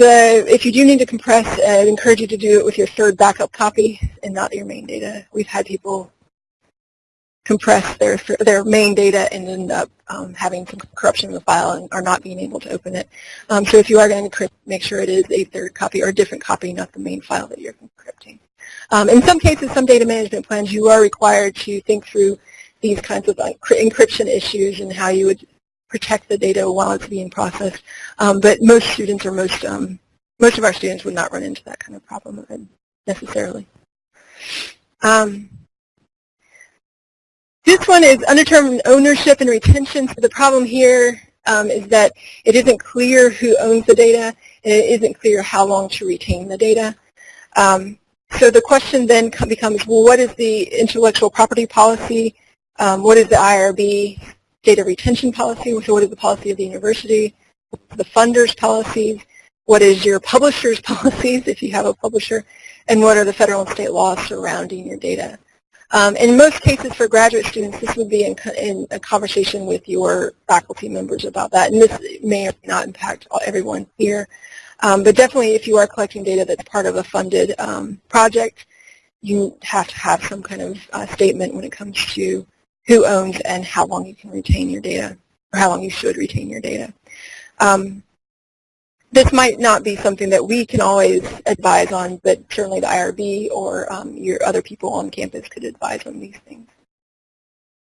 the, if you do need to compress, I'd encourage you to do it with your third backup copy and not your main data. We've had people compress their their main data and end up um, having some corruption in the file and are not being able to open it. Um, so if you are going to encrypt, make sure it is a third copy or a different copy, not the main file that you're encrypting. Um, in some cases, some data management plans, you are required to think through these kinds of encryption issues and how you would protect the data while it's being processed. Um, but most students or most, um, most of our students would not run into that kind of problem necessarily. Um, this one is undetermined ownership and retention. So the problem here um, is that it isn't clear who owns the data, and it isn't clear how long to retain the data. Um, so the question then becomes, well, what is the intellectual property policy? Um, what is the IRB data retention policy, so what is the policy of the university, the funder's policies, what is your publisher's policies if you have a publisher, and what are the federal and state laws surrounding your data. Um, in most cases for graduate students, this would be in, in, a conversation with your faculty members about that, and this may or may not impact everyone here. Um, but definitely if you are collecting data that's part of a funded um, project, you have to have some kind of uh, statement when it comes to who owns and how long you can retain your data, or how long you should retain your data. Um, this might not be something that we can always advise on, but certainly the IRB or um, your other people on campus could advise on these things.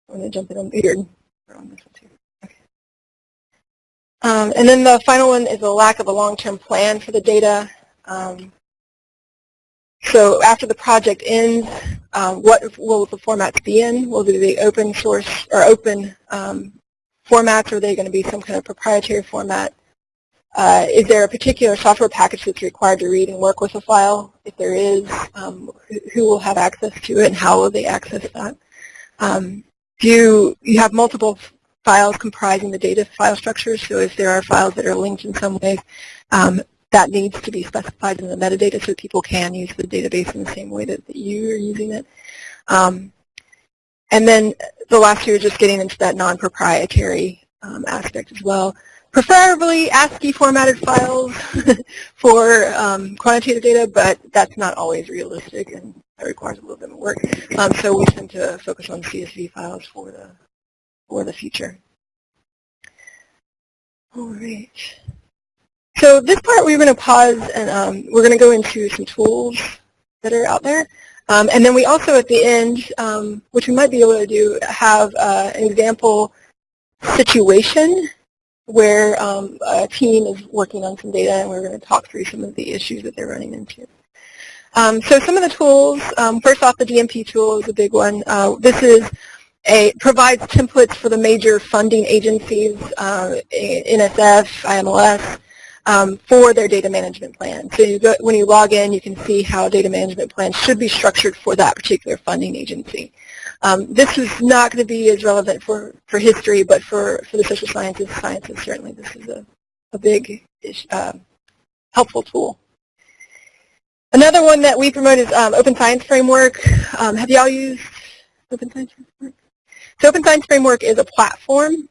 I'm going to jump in on here on this one too. Um, and then the final one is a lack of a long-term plan for the data. Um, so after the project ends, um, what will the formats be in? Will they be open source or open um, formats? Or are they going to be some kind of proprietary format? Uh, is there a particular software package that's required to read and work with a file? If there is, um, who, will have access to it and how will they access that? Um, do you, you have multiple files comprising the data file structure, so if there are files that are linked in some way, um, that needs to be specified in the metadata so people can use the database in the same way that, that you are using it. Um, and then the last two are just getting into that non-proprietary um, aspect as well. Preferably ASCII formatted files for um, quantitative data, but that's not always realistic and that requires a little bit more work. Um, so we tend to focus on CSV files for the, for the future. All right. So this part we're going to pause and um, we're going to go into some tools that are out there. Um, and then we also at the end, um, which we might be able to do, have uh, an example situation where um, a team is working on some data and we're going to talk through some of the issues that they're running into. Um, so some of the tools, um, first off the DMP tool is a big one. Uh, this is a, provides templates for the major funding agencies, uh, NSF, IMLS, um, for their data management plan. So you go, when you log in, you can see how data management plans should be structured for that particular funding agency. Um, this is not going to be as relevant for, for history, but for, for the social sciences, sciences, certainly this is a, a big, uh, helpful tool. Another one that we promote is um, Open Science Framework. Um, have y'all used Open Science Framework? So Open Science Framework is a platform,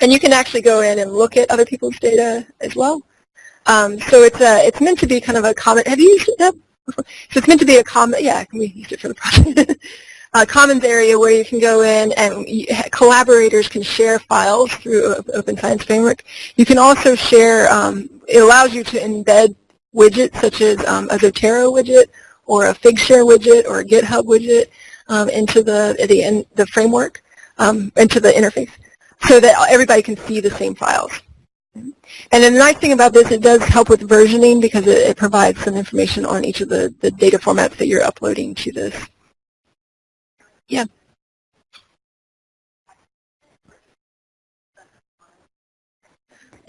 and you can actually go in and look at other people's data as well. Um, so it's a, it's meant to be kind of a common. Have you used it? Before? So it's meant to be a common. Yeah, Can we used it for the project. a commons area where you can go in and collaborators can share files through Open Science Framework. You can also share, um, it allows you to embed widgets such as um, a Zotero widget or a Figshare widget or a GitHub widget um, into the, the, the framework, um, into the interface so that everybody can see the same files. And the nice thing about this, it does help with versioning because it, it provides some information on each of the, the data formats that you're uploading to this. Yeah.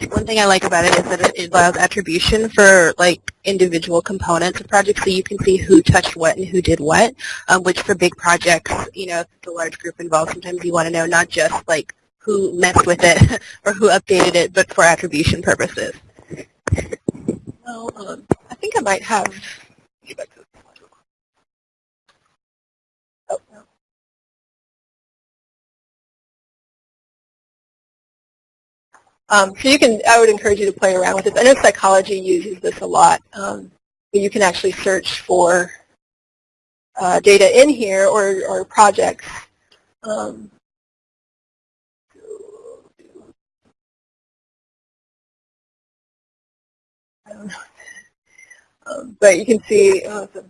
One thing I like about it is that it allows attribution for like individual components of projects so you can see who touched what and who did what, um, which for big projects, you know, a large group involved, sometimes you want to know not just like who messed with it or who updated it, but for attribution purposes. Well, um, I think I might have, Um, so you can, I would encourage you to play around with this. I know psychology uses this a lot. Um, you can actually search for uh, data in here or, or projects. Um, I Um, but you can see, oh, you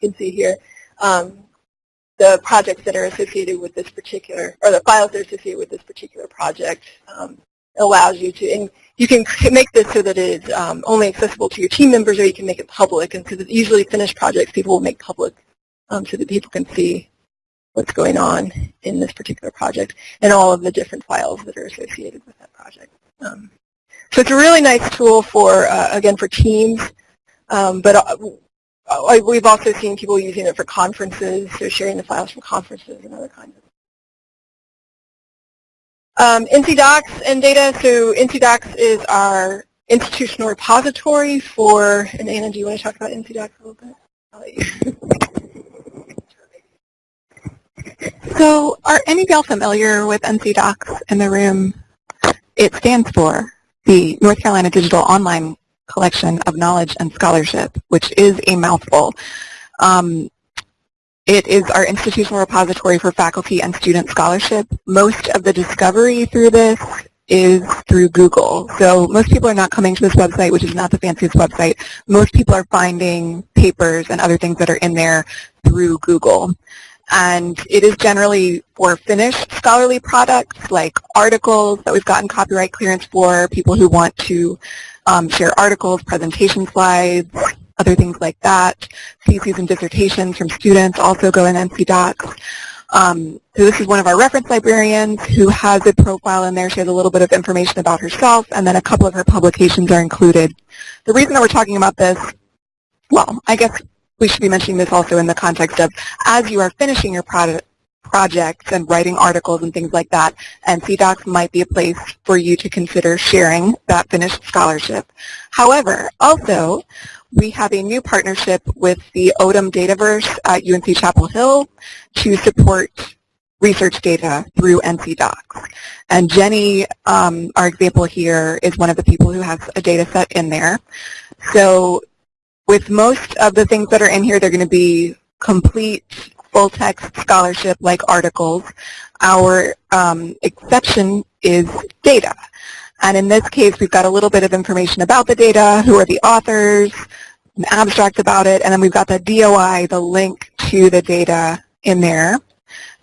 can see here, um, the projects that are associated with this particular, or the files that are associated with this particular project um, allows you to, and you can make this so that it is um, only accessible to your team members or you can make it public. And because it's usually finished projects, people will make public um, so that people can see what's going on in this particular project and all of the different files that are associated with that project. Um, so it's a really nice tool for, uh, again, for teams, um, but uh, we've also seen people using it for conferences, so sharing the files from conferences and other kinds of um, NC Docs and data, so NC Docs is our institutional repository for, and Anna, do you want to talk about NC Docs a little bit? So are any of y'all familiar with NC Docs in the room? It stands for the North Carolina Digital Online collection of knowledge and scholarship, which is a mouthful. Um, it is our institutional repository for faculty and student scholarship. Most of the discovery through this is through Google. So most people are not coming to this website, which is not the fanciest website. Most people are finding papers and other things that are in there through Google. And it is generally for finished scholarly products like articles that we've gotten copyright clearance for, people who want to um, share articles, presentation slides, other things like that. Theses and dissertations from students also go in NC Docs. Um, so this is one of our reference librarians who has a profile in there. She has a little bit of information about herself, and then a couple of her publications are included. The reason that we're talking about this, well, I guess we should be mentioning this also in the context of as you are finishing your product, projects and writing articles and things like that, NC Docs might be a place for you to consider sharing that finished scholarship. However, also, we have a new partnership with the Odum Dataverse at UNC Chapel Hill to support research data through NC Docs. And Jenny, um, our example here, is one of the people who has a data set in there. So with most of the things that are in here, they're going to be complete full-text scholarship like articles. Our um, exception is data. And in this case, we've got a little bit of information about the data, who are the authors, an abstract about it, and then we've got the DOI, the link to the data in there.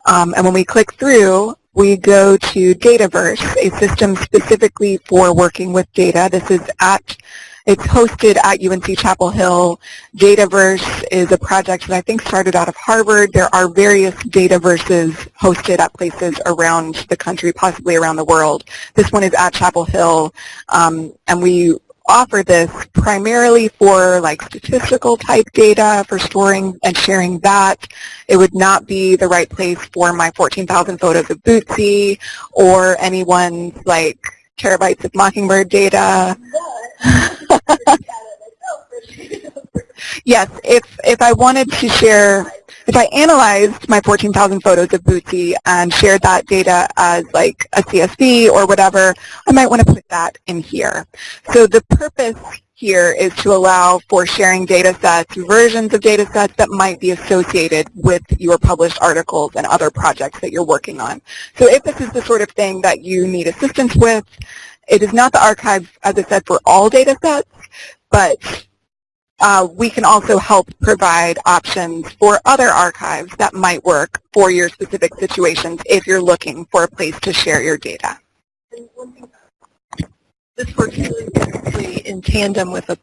Um, and when we click through, we go to Dataverse, a system specifically for working with data. This is at it's hosted at UNC Chapel Hill. Dataverse is a project that I think started out of Harvard. There are various Dataverses hosted at places around the country, possibly around the world. This one is at Chapel Hill, um, and we offer this primarily for like statistical type data for storing and sharing that. It would not be the right place for my 14,000 photos of Bootsy or anyone's like terabytes of Mockingbird data. Yes, if, if I wanted to share, if I analyzed my 14,000 photos of Bootsy and shared that data as like a CSV or whatever, I might want to put that in here. So the purpose here is to allow for sharing data sets, versions of data sets that might be associated with your published articles and other projects that you're working on. So if this is the sort of thing that you need assistance with, it is not the archive, as I said, for all data sets, but uh, we can also help provide options for other archives that might work for your specific situations if you're looking for a place to share your data. This works really in tandem with a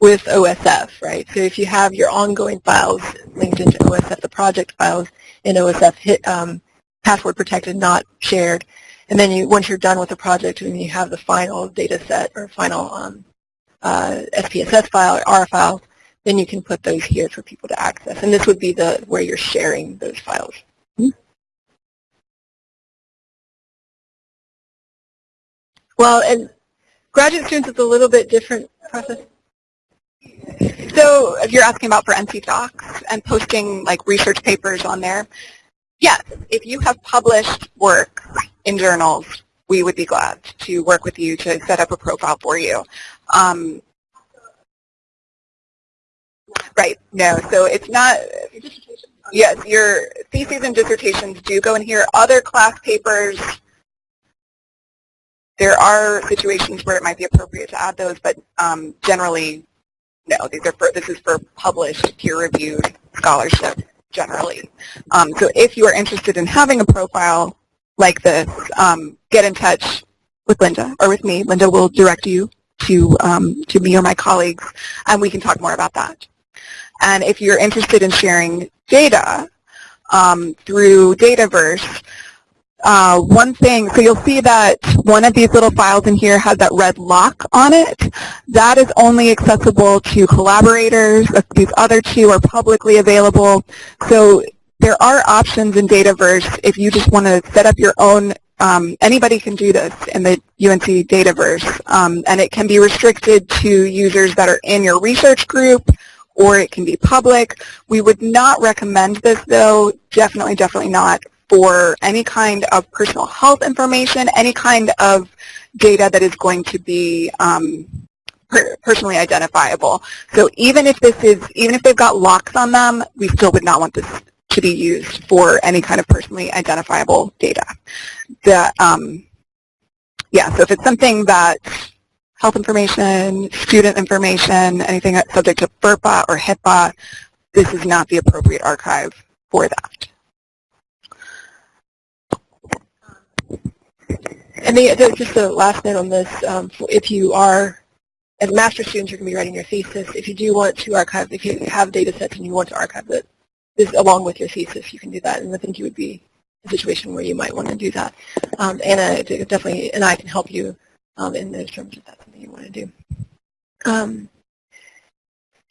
with OSF, right? So if you have your ongoing files linked into OSF, the project files in OSF hit um, password protected, not shared, and then you once you're done with the project and you have the final data set or final um, uh, SPSS file or R files, then you can put those here for people to access. And this would be the where you're sharing those files. Hmm? Well, and Graduate students, it's a little bit different process. So if you're asking about for NC Docs and posting like research papers on there, yes, if you have published work in journals, we would be glad to work with you to set up a profile for you. Um, right, no, so it's not, yes, your theses and dissertations do go in here. Other class papers, there are situations where it might be appropriate to add those, but um, generally, no. These are for, this is for published, peer-reviewed scholarship generally. Um, so if you are interested in having a profile like this, um, get in touch with Linda or with me. Linda will direct you to, um, to me or my colleagues, and we can talk more about that. And if you're interested in sharing data um, through Dataverse, uh, one thing, so you'll see that one of these little files in here has that red lock on it. That is only accessible to collaborators. These other two are publicly available. So there are options in Dataverse if you just want to set up your own um, anybody can do this in the UNC Dataverse, um, and it can be restricted to users that are in your research group, or it can be public. We would not recommend this, though, definitely, definitely not for any kind of personal health information, any kind of data that is going to be um, per personally identifiable. So even if this is, even if they've got locks on them, we still would not want this to be used for any kind of personally identifiable data. The, um, yeah, so if it's something that health information, student information, anything that's subject to FERPA or HIPAA, this is not the appropriate archive for that. And the, the, just a last note on this, um, if you are, as master students, you're going to be writing your thesis. If you do want to archive, if you have data sets and you want to archive it along with your thesis, you can do that. And I think you would be a situation where you might want to do that. Um, Anna definitely, and I can help you um, in those terms if that's something you want to do. Um,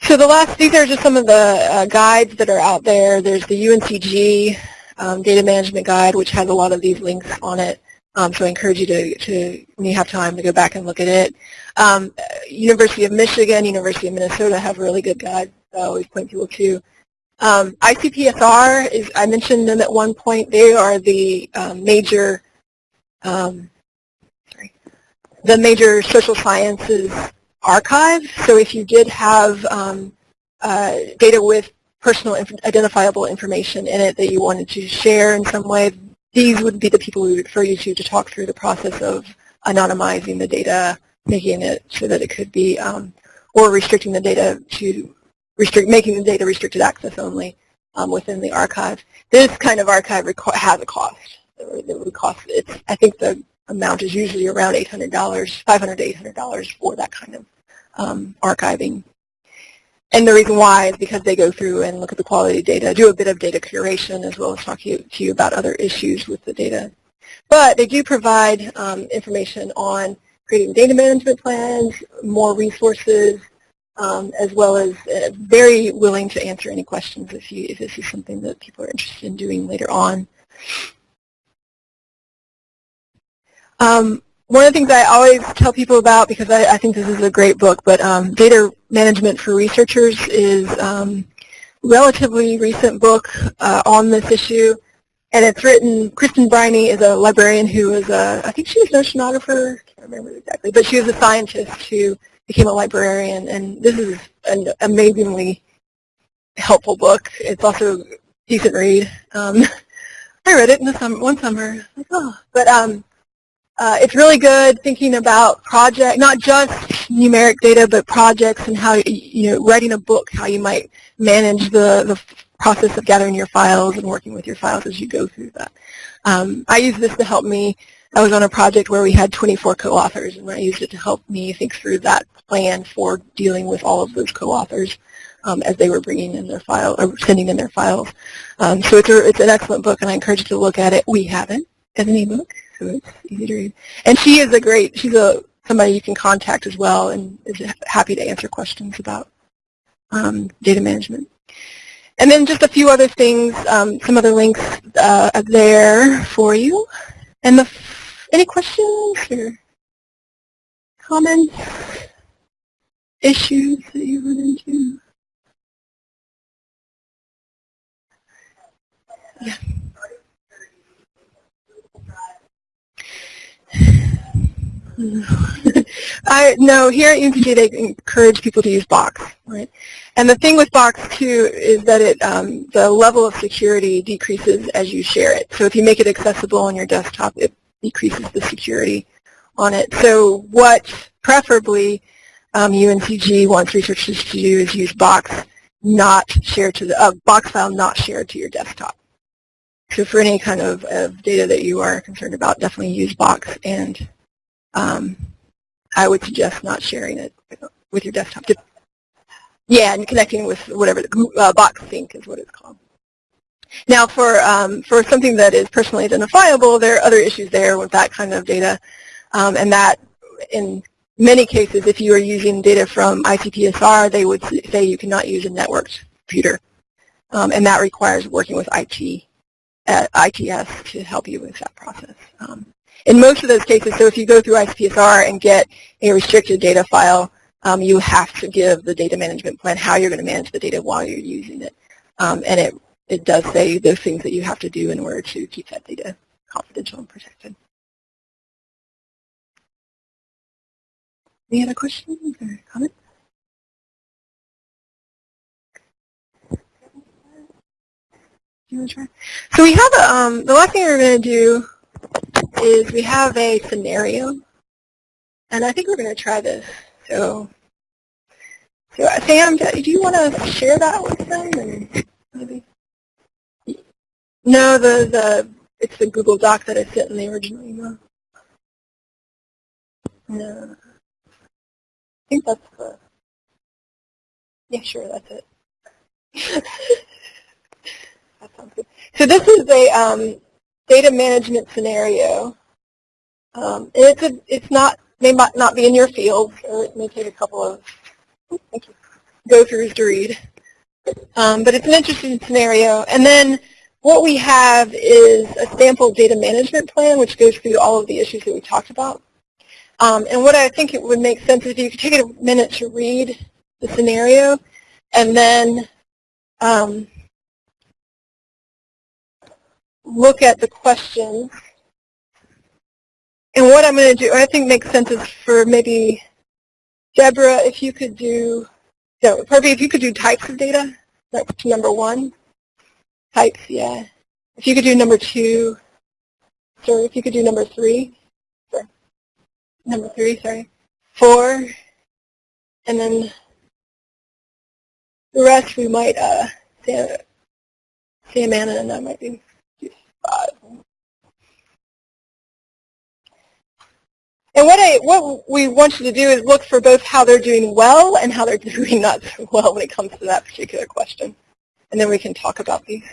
so the last, these are just some of the uh, guides that are out there. There's the UNCG um, data management guide, which has a lot of these links on it. Um, so I encourage you to, to, when you have time, to go back and look at it. Um, University of Michigan, University of Minnesota have really good guides. So I always point people to. Um, ICPSR, is, I mentioned them at one point. They are the um, major, um, the major social sciences archive. So if you did have um, uh, data with personal identifiable information in it that you wanted to share in some way, these would be the people we refer you to to talk through the process of anonymizing the data, making it so that it could be, um, or restricting the data to restrict, making the data restricted access only um, within the archive. This kind of archive has a cost. It would cost, it's, I think the amount is usually around $800, 500 to $800 for that kind of um, archiving and the reason why is because they go through and look at the quality data, do a bit of data curation as well as talk to you, to you about other issues with the data. But they do provide um, information on creating data management plans, more resources, um, as well as uh, very willing to answer any questions if, you, if this is something that people are interested in doing later on. Um, one of the things I always tell people about, because I, I think this is a great book, but um, Data Management for Researchers is um, relatively recent book uh, on this issue. And it's written, Kristin Briney is a librarian who was a, I think she was an oceanographer, I can't remember exactly, but she was a scientist who became a librarian. And this is an amazingly helpful book. It's also a decent read. Um, I read it in the summer, one summer. Like, oh. But um, uh, it's really good thinking about project, not just numeric data, but projects and how, you know, writing a book, how you might manage the, the process of gathering your files and working with your files as you go through that. Um, I use this to help me. I was on a project where we had 24 co-authors, and I used it to help me think through that plan for dealing with all of those co-authors um, as they were bringing in their file or sending in their files. Um, so it's, a, it's an excellent book, and I encourage you to look at it. We have it as an ebook, so it's easy to read. And she is a great, she's a somebody you can contact as well, and is happy to answer questions about um, data management. And then just a few other things, um, some other links uh, there for you. And the, any questions or comments, issues that you run into? Yeah. I know here at UNCG they encourage people to use Box, right? And the thing with Box too is that it um, the level of security decreases as you share it. So if you make it accessible on your desktop, it decreases the security on it. So what preferably um, UNCG wants researchers to do is use Box not shared to the uh, Box file not shared to your desktop. So for any kind of, of data that you are concerned about, definitely use Box and um, I would suggest not sharing it with your desktop. Yeah, and connecting with whatever the uh, box sync is what it's called. Now, for um, for something that is personally identifiable, there are other issues there with that kind of data, um, and that in many cases, if you are using data from ICPSR, they would say you cannot use a networked computer, um, and that requires working with IT, at ITS to help you with that process. Um, in most of those cases, so if you go through ICPSR and get a restricted data file, um, you have to give the data management plan how you're going to manage the data while you're using it. Um, and it, it does say those things that you have to do in order to keep that data confidential and protected. Any other questions or comments? So we have a, um, the last thing we're going to do is we have a scenario, and I think we're going to try this. So, so Sam, do you want to share that with them? And maybe. No, the the it's the Google Doc that I sent in the original email. No, I think that's the. Yeah, sure, that's it. that sounds good. So this is a um, data management scenario. Um, and it's, a, it's not, may not be in your field, or it may take a couple of go-throughs to read. Um, but it's an interesting scenario. And then what we have is a sample data management plan, which goes through all of the issues that we talked about. Um, and what I think it would make sense is if you could take a minute to read the scenario, and then um, look at the questions. And what I'm going to do, I think makes sense is for maybe Deborah, if you could do, no, probably if you could do types of data, that's number one. Types, yeah. If you could do number two, sorry, if you could do number three, number three, sorry, four, and then the rest we might, uh, Sam, Sam Anna and I might be and what I what we want you to do is look for both how they're doing well and how they're doing not so well when it comes to that particular question. And then we can talk about these.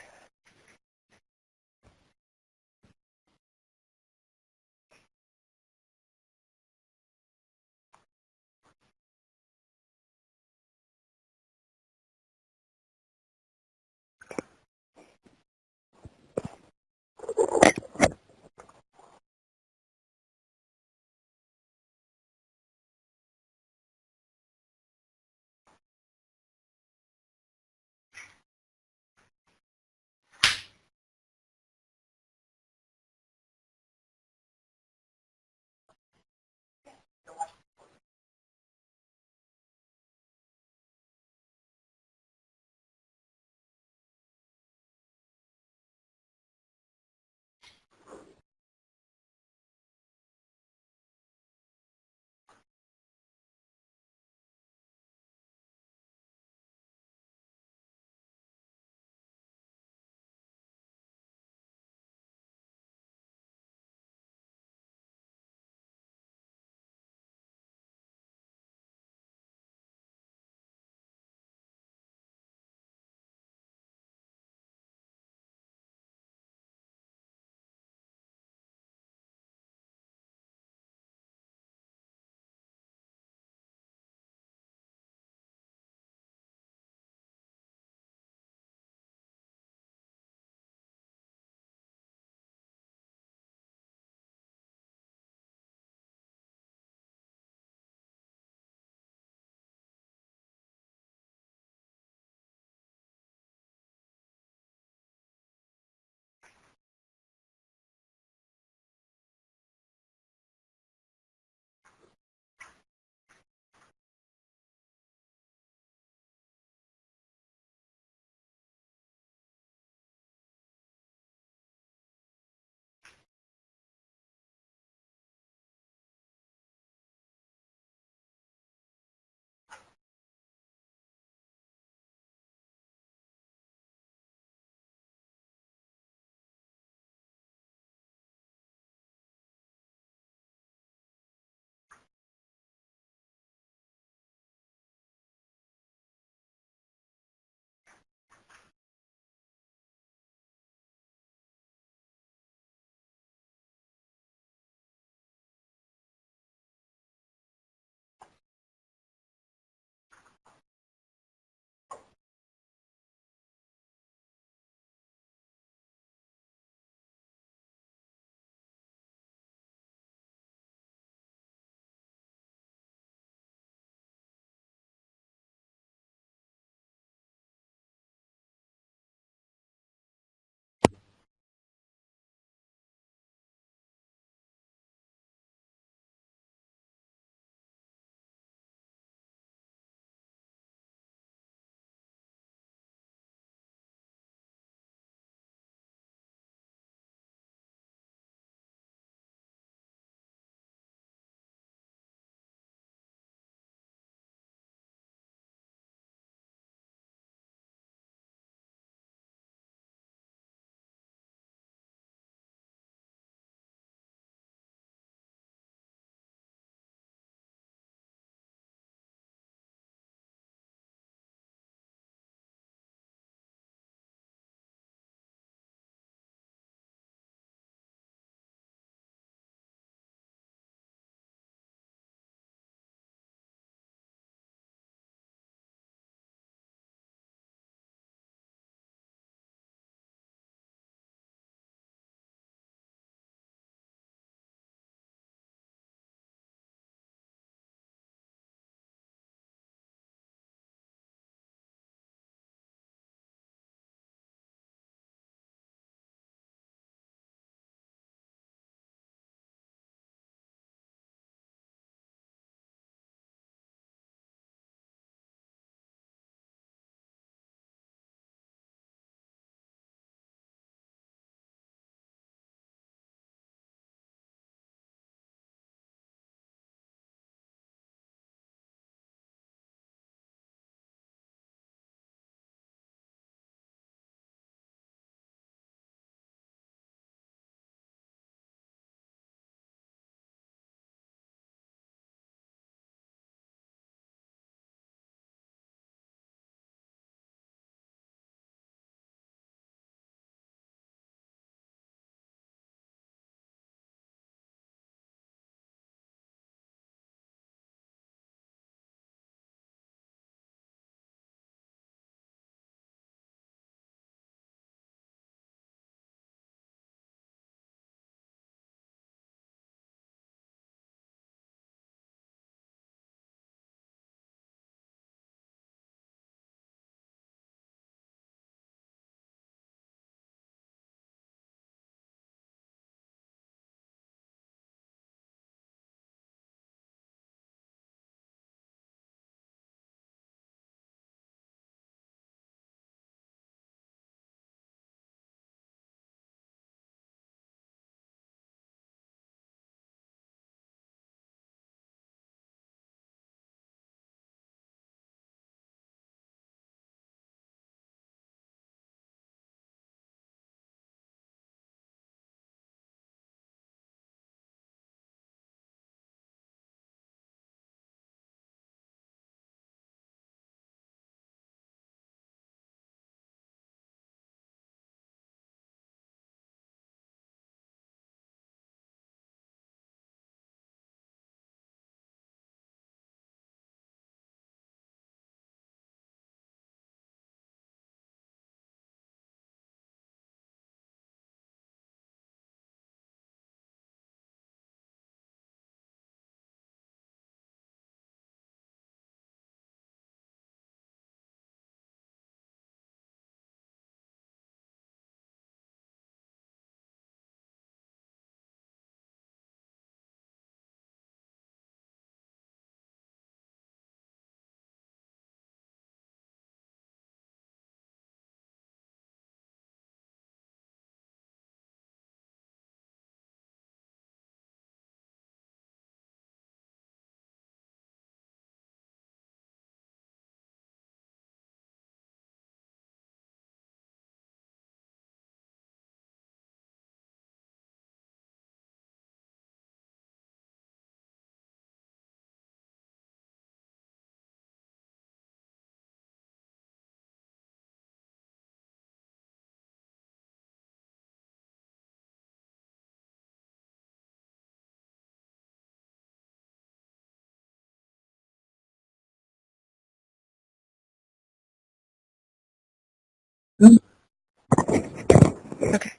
Okay.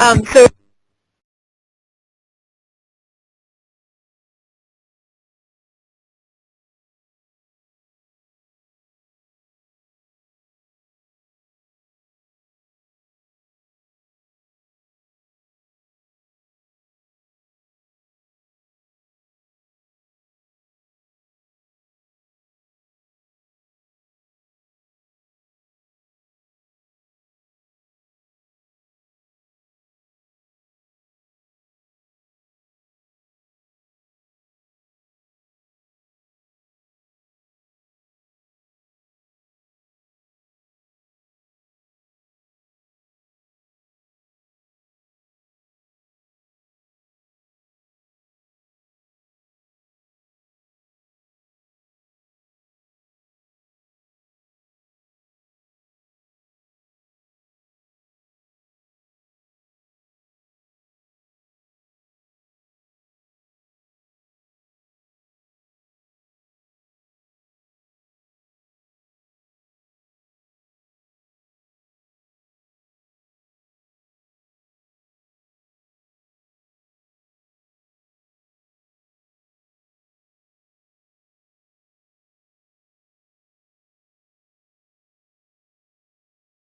Um, so